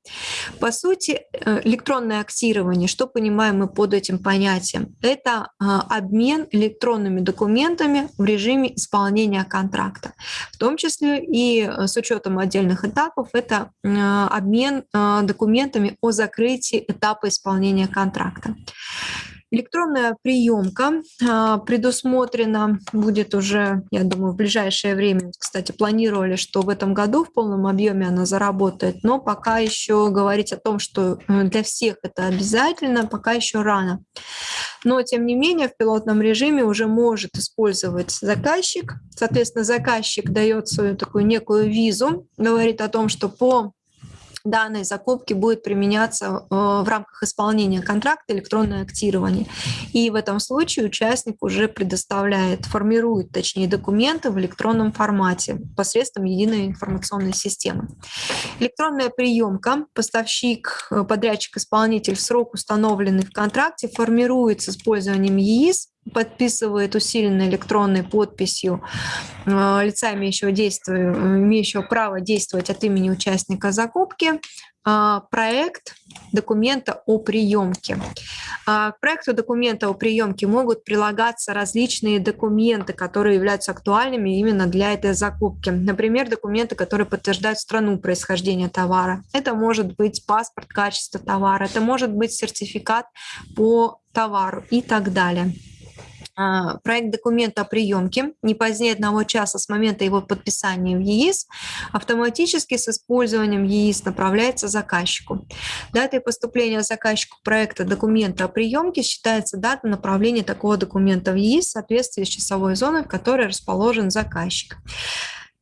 По сути, э, электронное актирование, что понимаем мы под этим понятием? Это а, обмен электронными документами в режиме исполнения контракта. В том числе и э, с учетом отдельных этапов, это обмен а, документами о закрытии этапа исполнения контракта. Электронная приемка а, предусмотрена будет уже, я думаю, в ближайшее время. Кстати, планировали, что в этом году в полном объеме она заработает, но пока еще говорить о том, что э, для всех это обязательно, пока еще рано. Но, тем не менее, в пилотном режиме уже может использовать заказчик. Соответственно, заказчик дает свою такую некую визу, говорит о том, что по данной закупки будет применяться э, в рамках исполнения контракта электронное актирование. И в этом случае участник уже предоставляет, формирует, точнее, документы в электронном формате посредством единой информационной системы. Электронная приемка, поставщик, э, подрядчик, исполнитель в срок, установленный в контракте, формирует с использованием ЕИС подписывает усиленной электронной подписью э, лица, имеющего, действие, имеющего право действовать от имени участника закупки, э, проект документа о приемке. А, к проекту документа о приемке могут прилагаться различные документы, которые являются актуальными именно для этой закупки. Например, документы, которые подтверждают страну происхождения товара. Это может быть паспорт качества товара, это может быть сертификат по товару и так далее. А, проект документа о приемке не позднее одного часа с момента его подписания в ЕИС автоматически с использованием ЕИС направляется заказчику. Датой поступления заказчику проекта документа о приемке считается дата направления такого документа в ЕИС в соответствии с часовой зоной, в которой расположен заказчик.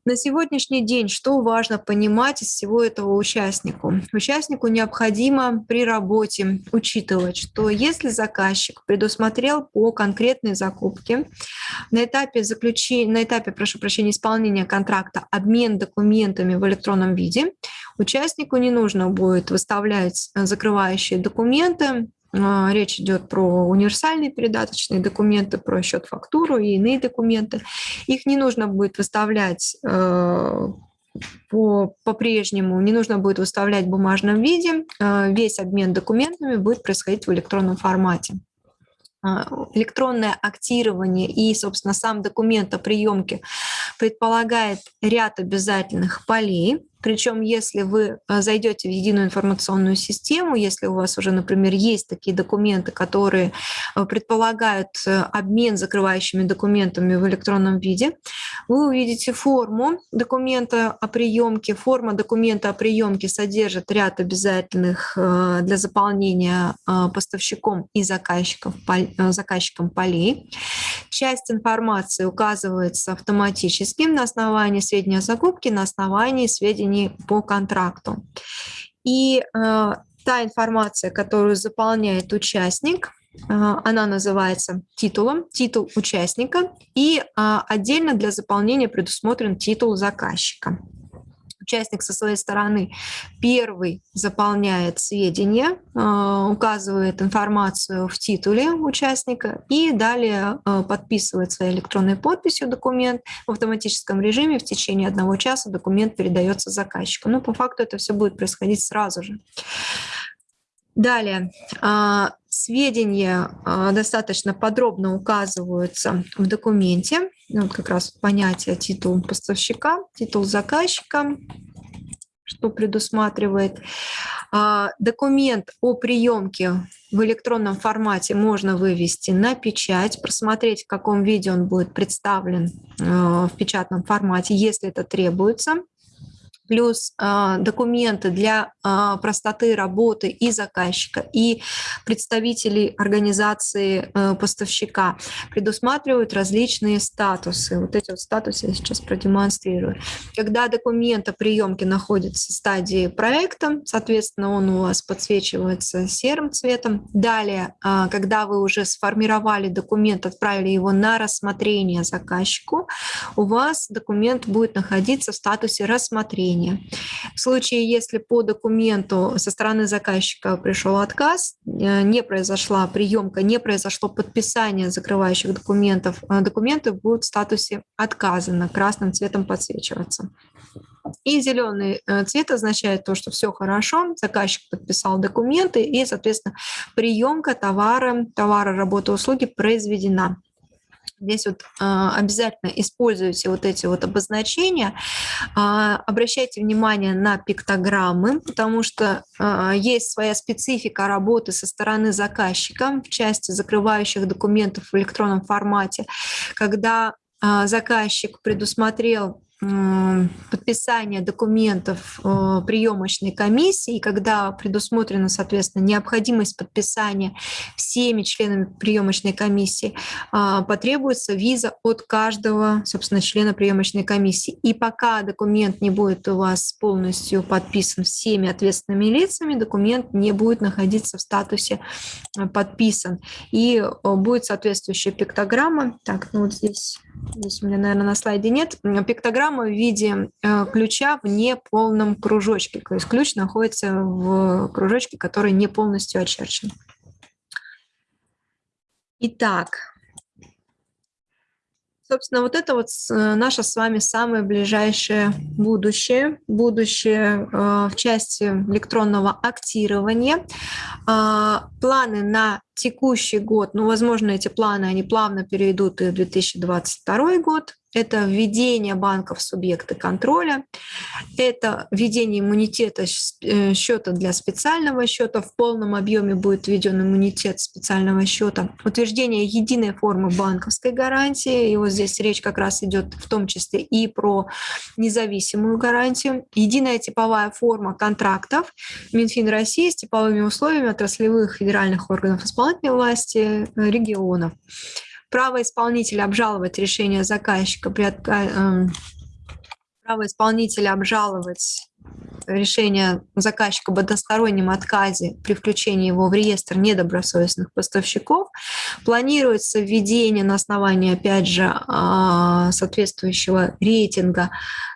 На сегодняшний день что важно понимать из всего этого участнику? Участнику необходимо при работе учитывать, что если заказчик предусмотрел по конкретной закупке на этапе заключения, на этапе, прошу прощения, исполнения контракта обмен документами в электронном виде, участнику не нужно будет выставлять закрывающие документы, речь идет про универсальные передаточные документы, про счет фактуру и иные документы. Их не нужно будет выставлять э, по, по-прежнему, не нужно будет выставлять в бумажном виде. Э, весь обмен документами будет происходить в электронном формате а, электронное актирование и, собственно, сам документ о приемке предполагает ряд обязательных полей, причем, если вы э, зайдете в единую информационную систему, если у вас уже, например, есть такие документы, которые э, предполагают э, обмен закрывающими документами в электронном виде, вы увидите форму документа о приемке. Форма документа о приемке содержит ряд обязательных для заполнения поставщиком и заказчиком, заказчиком полей. Часть информации указывается автоматически на основании сведений о закупке, на основании сведений сведений по контракту. И э, та информация, которую заполняет участник, э, она называется титулом, титул участника, и э, отдельно для заполнения предусмотрен титул заказчика участник со своей стороны первый заполняет сведения, а, указывает информацию в титуле участника и далее а, подписывает своей электронной подписью документ в автоматическом режиме. В течение одного часа документ передается заказчику. Но по факту это все будет происходить сразу же. Далее, а, сведения достаточно подробно указываются в документе. Ну, вот как раз понятие титул поставщика, титул заказчика, что предусматривает. А, документ о приемке в электронном формате можно вывести на печать, просмотреть, в каком виде он будет представлен а, в печатном формате, если это требуется плюс э, документы для э, простоты работы и заказчика, и представителей организации э, поставщика предусматривают различные статусы. Вот эти вот статусы я сейчас продемонстрирую. Когда документ о приемке находится в стадии проекта, соответственно, он у вас подсвечивается серым цветом. Далее, э, когда вы уже сформировали документ, отправили его на рассмотрение заказчику, у вас документ будет находиться в статусе рассмотрения рассмотрения. В случае, если по документу со стороны заказчика пришел отказ, э, не произошла приемка, не произошло подписание закрывающих документов, э, документы будут в статусе отказано, красным цветом подсвечиваться. И зеленый э, цвет означает то, что все хорошо, заказчик подписал документы, и, соответственно, приемка товара, товара, работы, услуги произведена. Здесь вот а, обязательно используйте вот эти вот обозначения. А, обращайте внимание на пиктограммы, потому что а, есть своя специфика работы со стороны заказчика в части закрывающих документов в электронном формате, когда заказчик предусмотрел подписания документов э, приемочной комиссии, когда предусмотрена, соответственно, необходимость подписания всеми членами приемочной комиссии, а, потребуется виза от каждого, собственно, члена приемочной комиссии. И пока документ не будет у вас полностью подписан всеми ответственными лицами, документ не будет находиться в статусе э, подписан. И э, будет соответствующая пиктограмма. Так, ну вот здесь, здесь у меня, наверное, на слайде нет. Пиктограмма в виде э, ключа в неполном кружочке. То есть ключ находится в кружочке, который не полностью очерчен. Итак, Собственно, вот это вот э, наше с вами самое ближайшее будущее, будущее э, в части электронного актирования. А, планы на текущий год, ну, возможно, эти планы, они плавно перейдут и в 2022 год, это введение банков в субъекты контроля, это введение иммунитета э, счета для специального счета, в полном объеме будет введен иммунитет специального счета, утверждение единой формы банковской гарантии, и вот здесь речь как раз идет в том числе и про независимую гарантию, единая типовая форма контрактов. Минфин России с типовыми условиями отраслевых федеральных органов исполнительной власти э, регионов. Право исполнителя обжаловать решение заказчика при отка... Эм, право исполнителя обжаловать решение заказчика об одностороннем отказе при включении его в реестр недобросовестных поставщиков. Планируется введение на основании, опять же, а, соответствующего рейтинга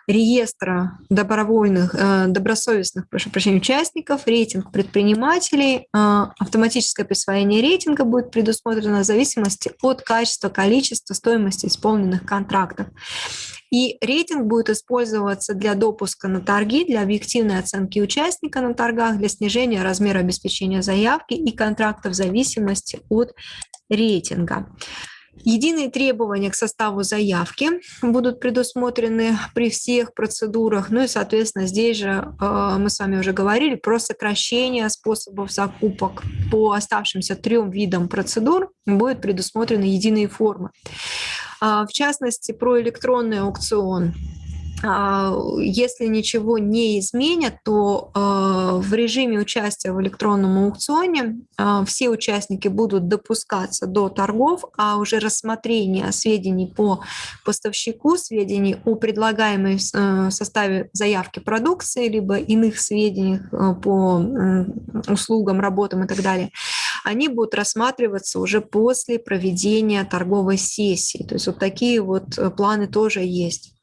реестра добровольных, э, добросовестных, прошу прощения, участников, рейтинг предпринимателей. А, автоматическое присвоение рейтинга будет предусмотрено в зависимости от качества, количества, стоимости исполненных контрактов. И рейтинг будет использоваться для допуска на торги, для объективной оценки участника на торгах, для снижения размера обеспечения заявки и контракта в зависимости от рейтинга. Единые требования к составу заявки будут предусмотрены при всех процедурах. Ну и, соответственно, здесь же э, мы с вами уже говорили про сокращение способов закупок по оставшимся трем видам процедур будут предусмотрены единые формы. А, в частности, про электронный аукцион. А, если ничего не изменят, то а, в режиме участия в электронном аукционе все участники будут допускаться до торгов, а уже рассмотрение сведений по поставщику, сведений о предлагаемой э, составе заявки продукции, либо иных сведений э, по услугам, работам и так далее, они будут рассматриваться уже после проведения торговой сессии. То есть вот такие вот э, планы тоже есть.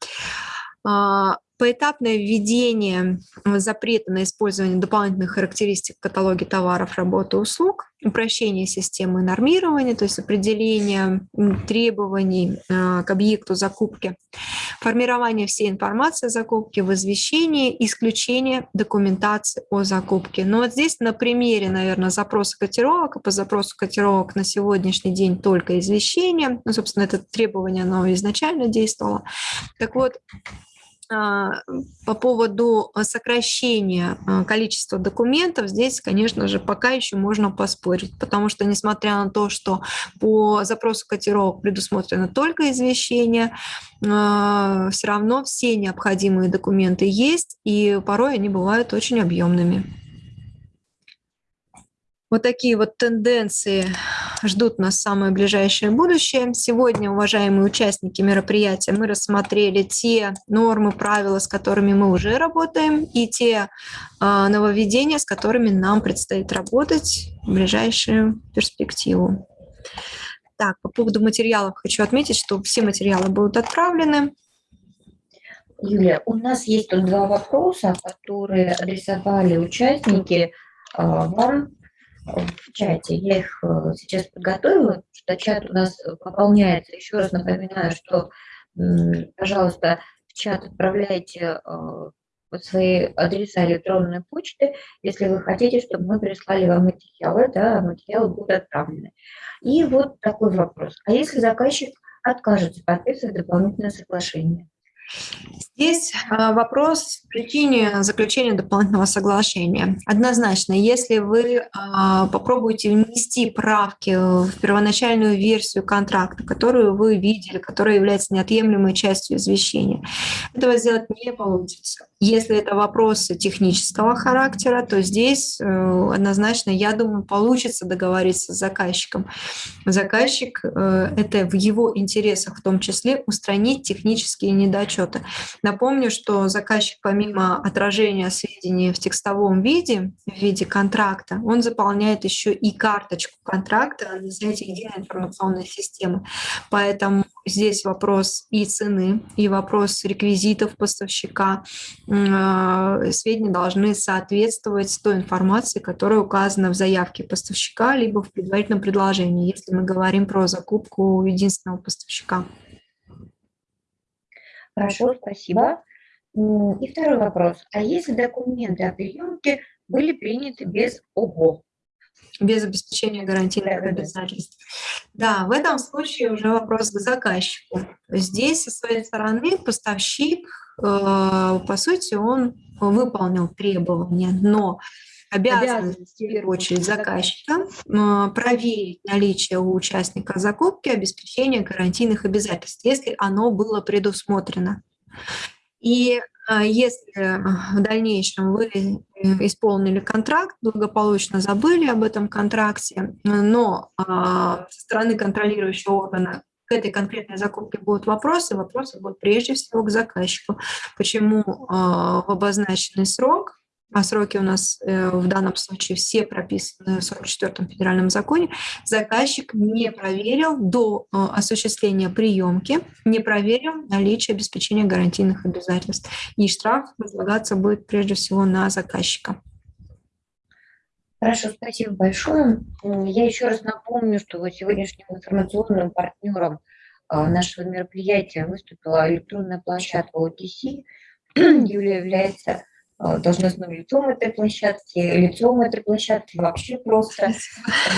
А, поэтапное введение запрета на использование дополнительных характеристик в каталоге товаров, работы, услуг, упрощение системы нормирования, то есть определение требований э, к объекту закупки, формирование всей информации о закупке, возвещение, исключение документации о закупке. Но вот здесь на примере, наверное, запроса котировок, по запросу котировок на сегодняшний день только извещение, ну, собственно, это требование, оно изначально действовало. Так вот, а, по поводу а, сокращения а, количества документов, здесь, конечно же, пока еще можно поспорить, потому что, несмотря на то, что по запросу котировок предусмотрено только извещение, все равно все необходимые документы есть, и порой они бывают очень объемными. Вот такие вот тенденции ждут нас самое ближайшее будущее. Сегодня, уважаемые участники мероприятия, мы рассмотрели те нормы, правила, с которыми мы уже работаем, и те э, нововведения, с которыми нам предстоит работать в ближайшую перспективу. Так, по поводу материалов хочу отметить, что все материалы будут отправлены. Юлия, у нас есть тут два вопроса, которые адресовали участники вам в чате. Я их э, сейчас подготовила, что чат у нас э, пополняется. Еще раз напоминаю, что, пожалуйста, в чат отправляйте э, свои адреса электронной почты, если вы хотите, чтобы мы прислали вам материалы, да, материалы будут отправлены. И вот такой вопрос. А если заказчик откажется подписывать дополнительное соглашение? Здесь а, вопрос в причине заключения дополнительного соглашения. Однозначно, если вы а, попробуете внести правки в первоначальную версию контракта, которую вы видели, которая является неотъемлемой частью извещения, этого сделать не получится. Если это вопросы технического характера, то здесь э, однозначно, я думаю, получится договориться с заказчиком. Заказчик э, – это в его интересах в том числе устранить технические недочеты. Напомню, что заказчик помимо отражения сведений в текстовом виде, в виде контракта, он заполняет еще и карточку контракта на сайте единой информационной системы. Поэтому здесь вопрос и цены, и вопрос реквизитов поставщика. А, сведения должны соответствовать той информации, которая указана в заявке поставщика, либо в предварительном предложении, если мы говорим про закупку единственного поставщика. Хорошо, спасибо. И второй вопрос. А если документы о приемке были приняты без ОГО? Без обеспечения гарантийных да, обязательств. Да, в этом случае уже вопрос к заказчику. Здесь, со своей стороны, поставщик, э, по сути, он выполнил требования, но обязанность, в первую очередь, заказчика проверить наличие у участника закупки обеспечения гарантийных обязательств, если оно было предусмотрено. И а, если в дальнейшем вы э, исполнили контракт, благополучно забыли об этом контракте, но а, со стороны контролирующего органа к этой конкретной закупке будут вопросы, вопросы будут прежде всего к заказчику. Почему а, в обозначенный срок а сроки у нас э, в данном случае все прописаны в 44-м федеральном законе, заказчик не проверил до э, осуществления приемки, не проверил наличие обеспечения гарантийных обязательств. И штраф возлагаться будет прежде всего на заказчика. Хорошо, спасибо большое. Я еще раз напомню, что сегодняшним информационным партнером э, нашего мероприятия выступила электронная площадка OTC. Юлия является должностным лицом этой площадки, лицом этой площадки вообще просто.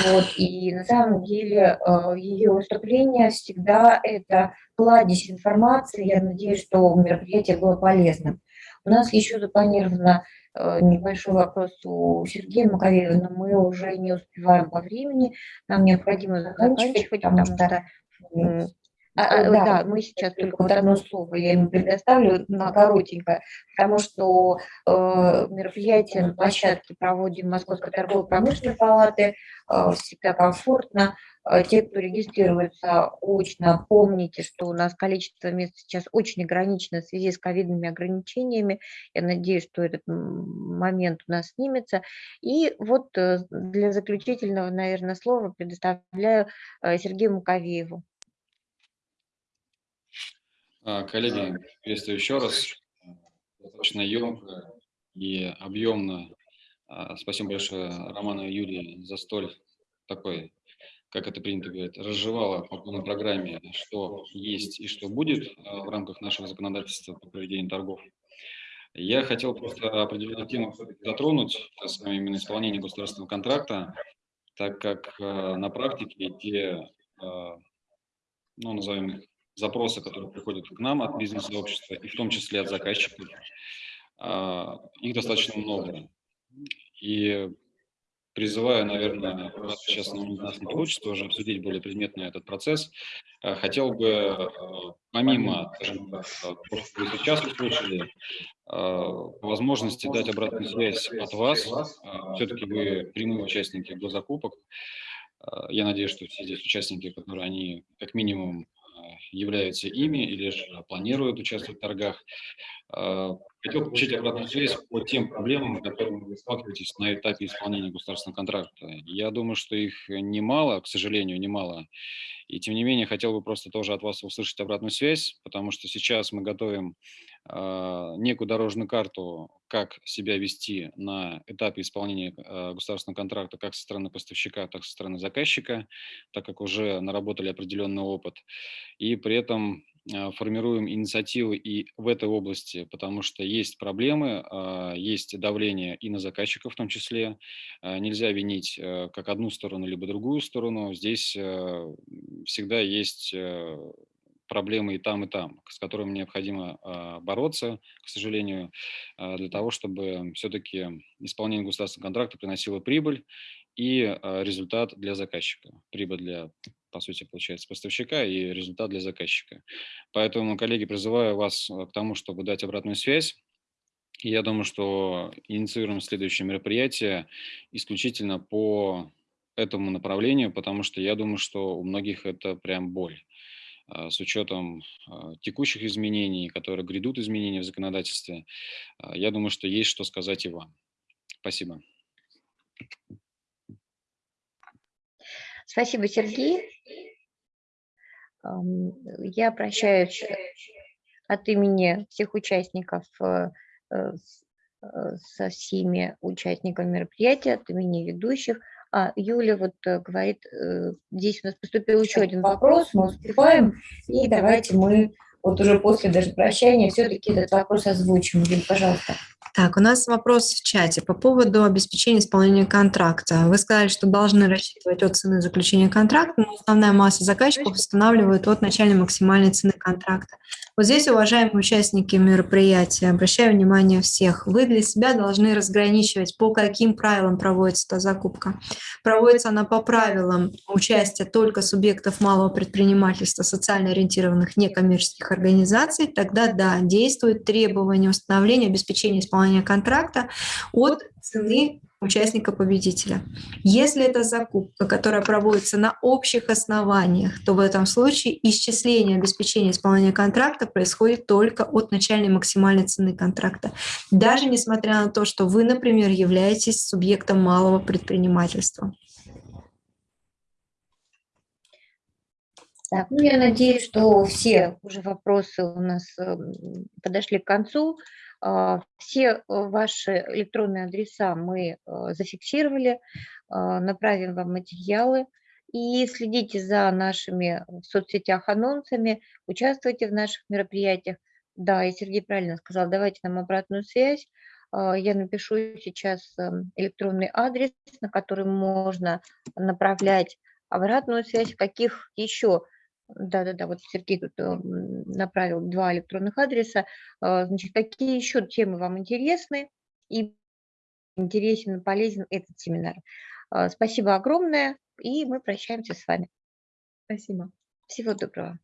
Вот. И на самом деле э, ее выступление всегда это кладезь информации. Я надеюсь, что мероприятие было полезным. У нас еще запланировано э, небольшой вопрос у Сергея Маковеева, но мы уже не успеваем по времени. Нам необходимо заканчивать, потому что а, а, да, да, мы сейчас только вот одно слово я ему предоставлю на коротенькое, потому что э, мероприятие на площадке проводим Московской торгово-промышленной палаты, э, всегда комфортно. Э, те, кто регистрируется очно, помните, что у нас количество мест сейчас очень ограничено в связи с ковидными ограничениями. Я надеюсь, что этот момент у нас снимется. И вот э, для заключительного, наверное, слова предоставляю э, Сергею Муковееву. А, коллеги, приветствую еще раз. Достаточно емко и объемно. А, спасибо большое Роману и Юлии за столь такой, как это принято говорить, разжевала по полной программе, что есть и что будет а, в рамках нашего законодательства по проведению торгов. Я хотел просто определенную тему затронуть, с самое именно исполнение государственного контракта, так как на практике те, ну, назовем их, запросы, которые приходят к нам от бизнес-сообщества, и в том числе от заказчиков, а, их достаточно много. И призываю, наверное, сейчас у нас не получится уже обсудить более предметно этот процесс, а, хотел бы, а, помимо, скажем так, то, что вы сейчас услышали, возможности дать обратную связь от вас, все-таки вы прямые участники госзакупок, я надеюсь, что все здесь участники, которые они как минимум являются ими или же планируют участвовать в торгах. Хотел получить обратную связь по тем проблемам, которыми вы сталкиваетесь на этапе исполнения государственного контракта. Я думаю, что их немало, к сожалению, немало. И тем не менее, хотел бы просто тоже от вас услышать обратную связь, потому что сейчас мы готовим э, некую дорожную карту, как себя вести на этапе исполнения э, государственного контракта как со стороны поставщика, так и со стороны заказчика, так как уже наработали определенный опыт. И при этом формируем инициативы и в этой области, потому что есть проблемы, а, есть давление и на заказчиков в том числе. А, нельзя винить э, как одну сторону, либо другую сторону. Здесь э, всегда есть э, проблемы и там, и там, с которыми необходимо а, бороться, к сожалению, а, для того, чтобы все-таки исполнение государственного контракта приносило прибыль и а, результат для заказчика. Прибыль для, по сути, получается, поставщика и результат для заказчика. Поэтому, коллеги, призываю вас к тому, чтобы дать обратную связь. И я думаю, что инициируем следующее мероприятие исключительно по этому направлению, потому что я думаю, что у многих это прям боль. А, с учетом а, текущих изменений, которые грядут изменения в законодательстве, а, я думаю, что есть что сказать и вам. Спасибо. Спасибо, Сергей. Я прощаюсь от имени всех участников э, э, э, со всеми участниками мероприятия, от имени ведущих. А, Юля вот э, говорит, э, здесь у нас поступил еще один вопрос, мы успеваем, и давайте мы вот уже после даже прощания все-таки этот вопрос озвучим. Юль, пожалуйста. Так, у нас вопрос в чате по поводу обеспечения исполнения контракта. Вы сказали, что должны рассчитывать от цены заключения контракта, но основная масса заказчиков устанавливает от начальной максимальной цены контракта. Вот здесь, уважаемые участники мероприятия, обращаю внимание всех, вы для себя должны разграничивать, по каким правилам проводится эта закупка. Проводится она по правилам участия только субъектов малого предпринимательства, социально ориентированных некоммерческих организаций, тогда да, действует требование установления обеспечения исполнения контракта от цены участника-победителя. Если это закупка, которая проводится на общих основаниях, то в этом случае исчисление обеспечения исполнения контракта происходит только от начальной максимальной цены контракта. Даже несмотря на то, что вы, например, являетесь субъектом малого предпринимательства. Так, ну я надеюсь, что все уже вопросы у нас эм, подошли к концу. А, все э, ваши электронные адреса мы э, зафиксировали, а, направим вам материалы. И следите за нашими в соцсетях анонсами, участвуйте в наших мероприятиях. Да, и Сергей правильно сказал, давайте нам обратную связь. А, я напишу сейчас эм, электронный адрес, на который можно направлять обратную связь, каких еще да-да-да, вот Сергей тут э, направил два электронных адреса. А, значит, какие еще темы вам интересны и интересен и полезен этот семинар? А, спасибо огромное, и мы прощаемся с вами. Спасибо. Всего доброго.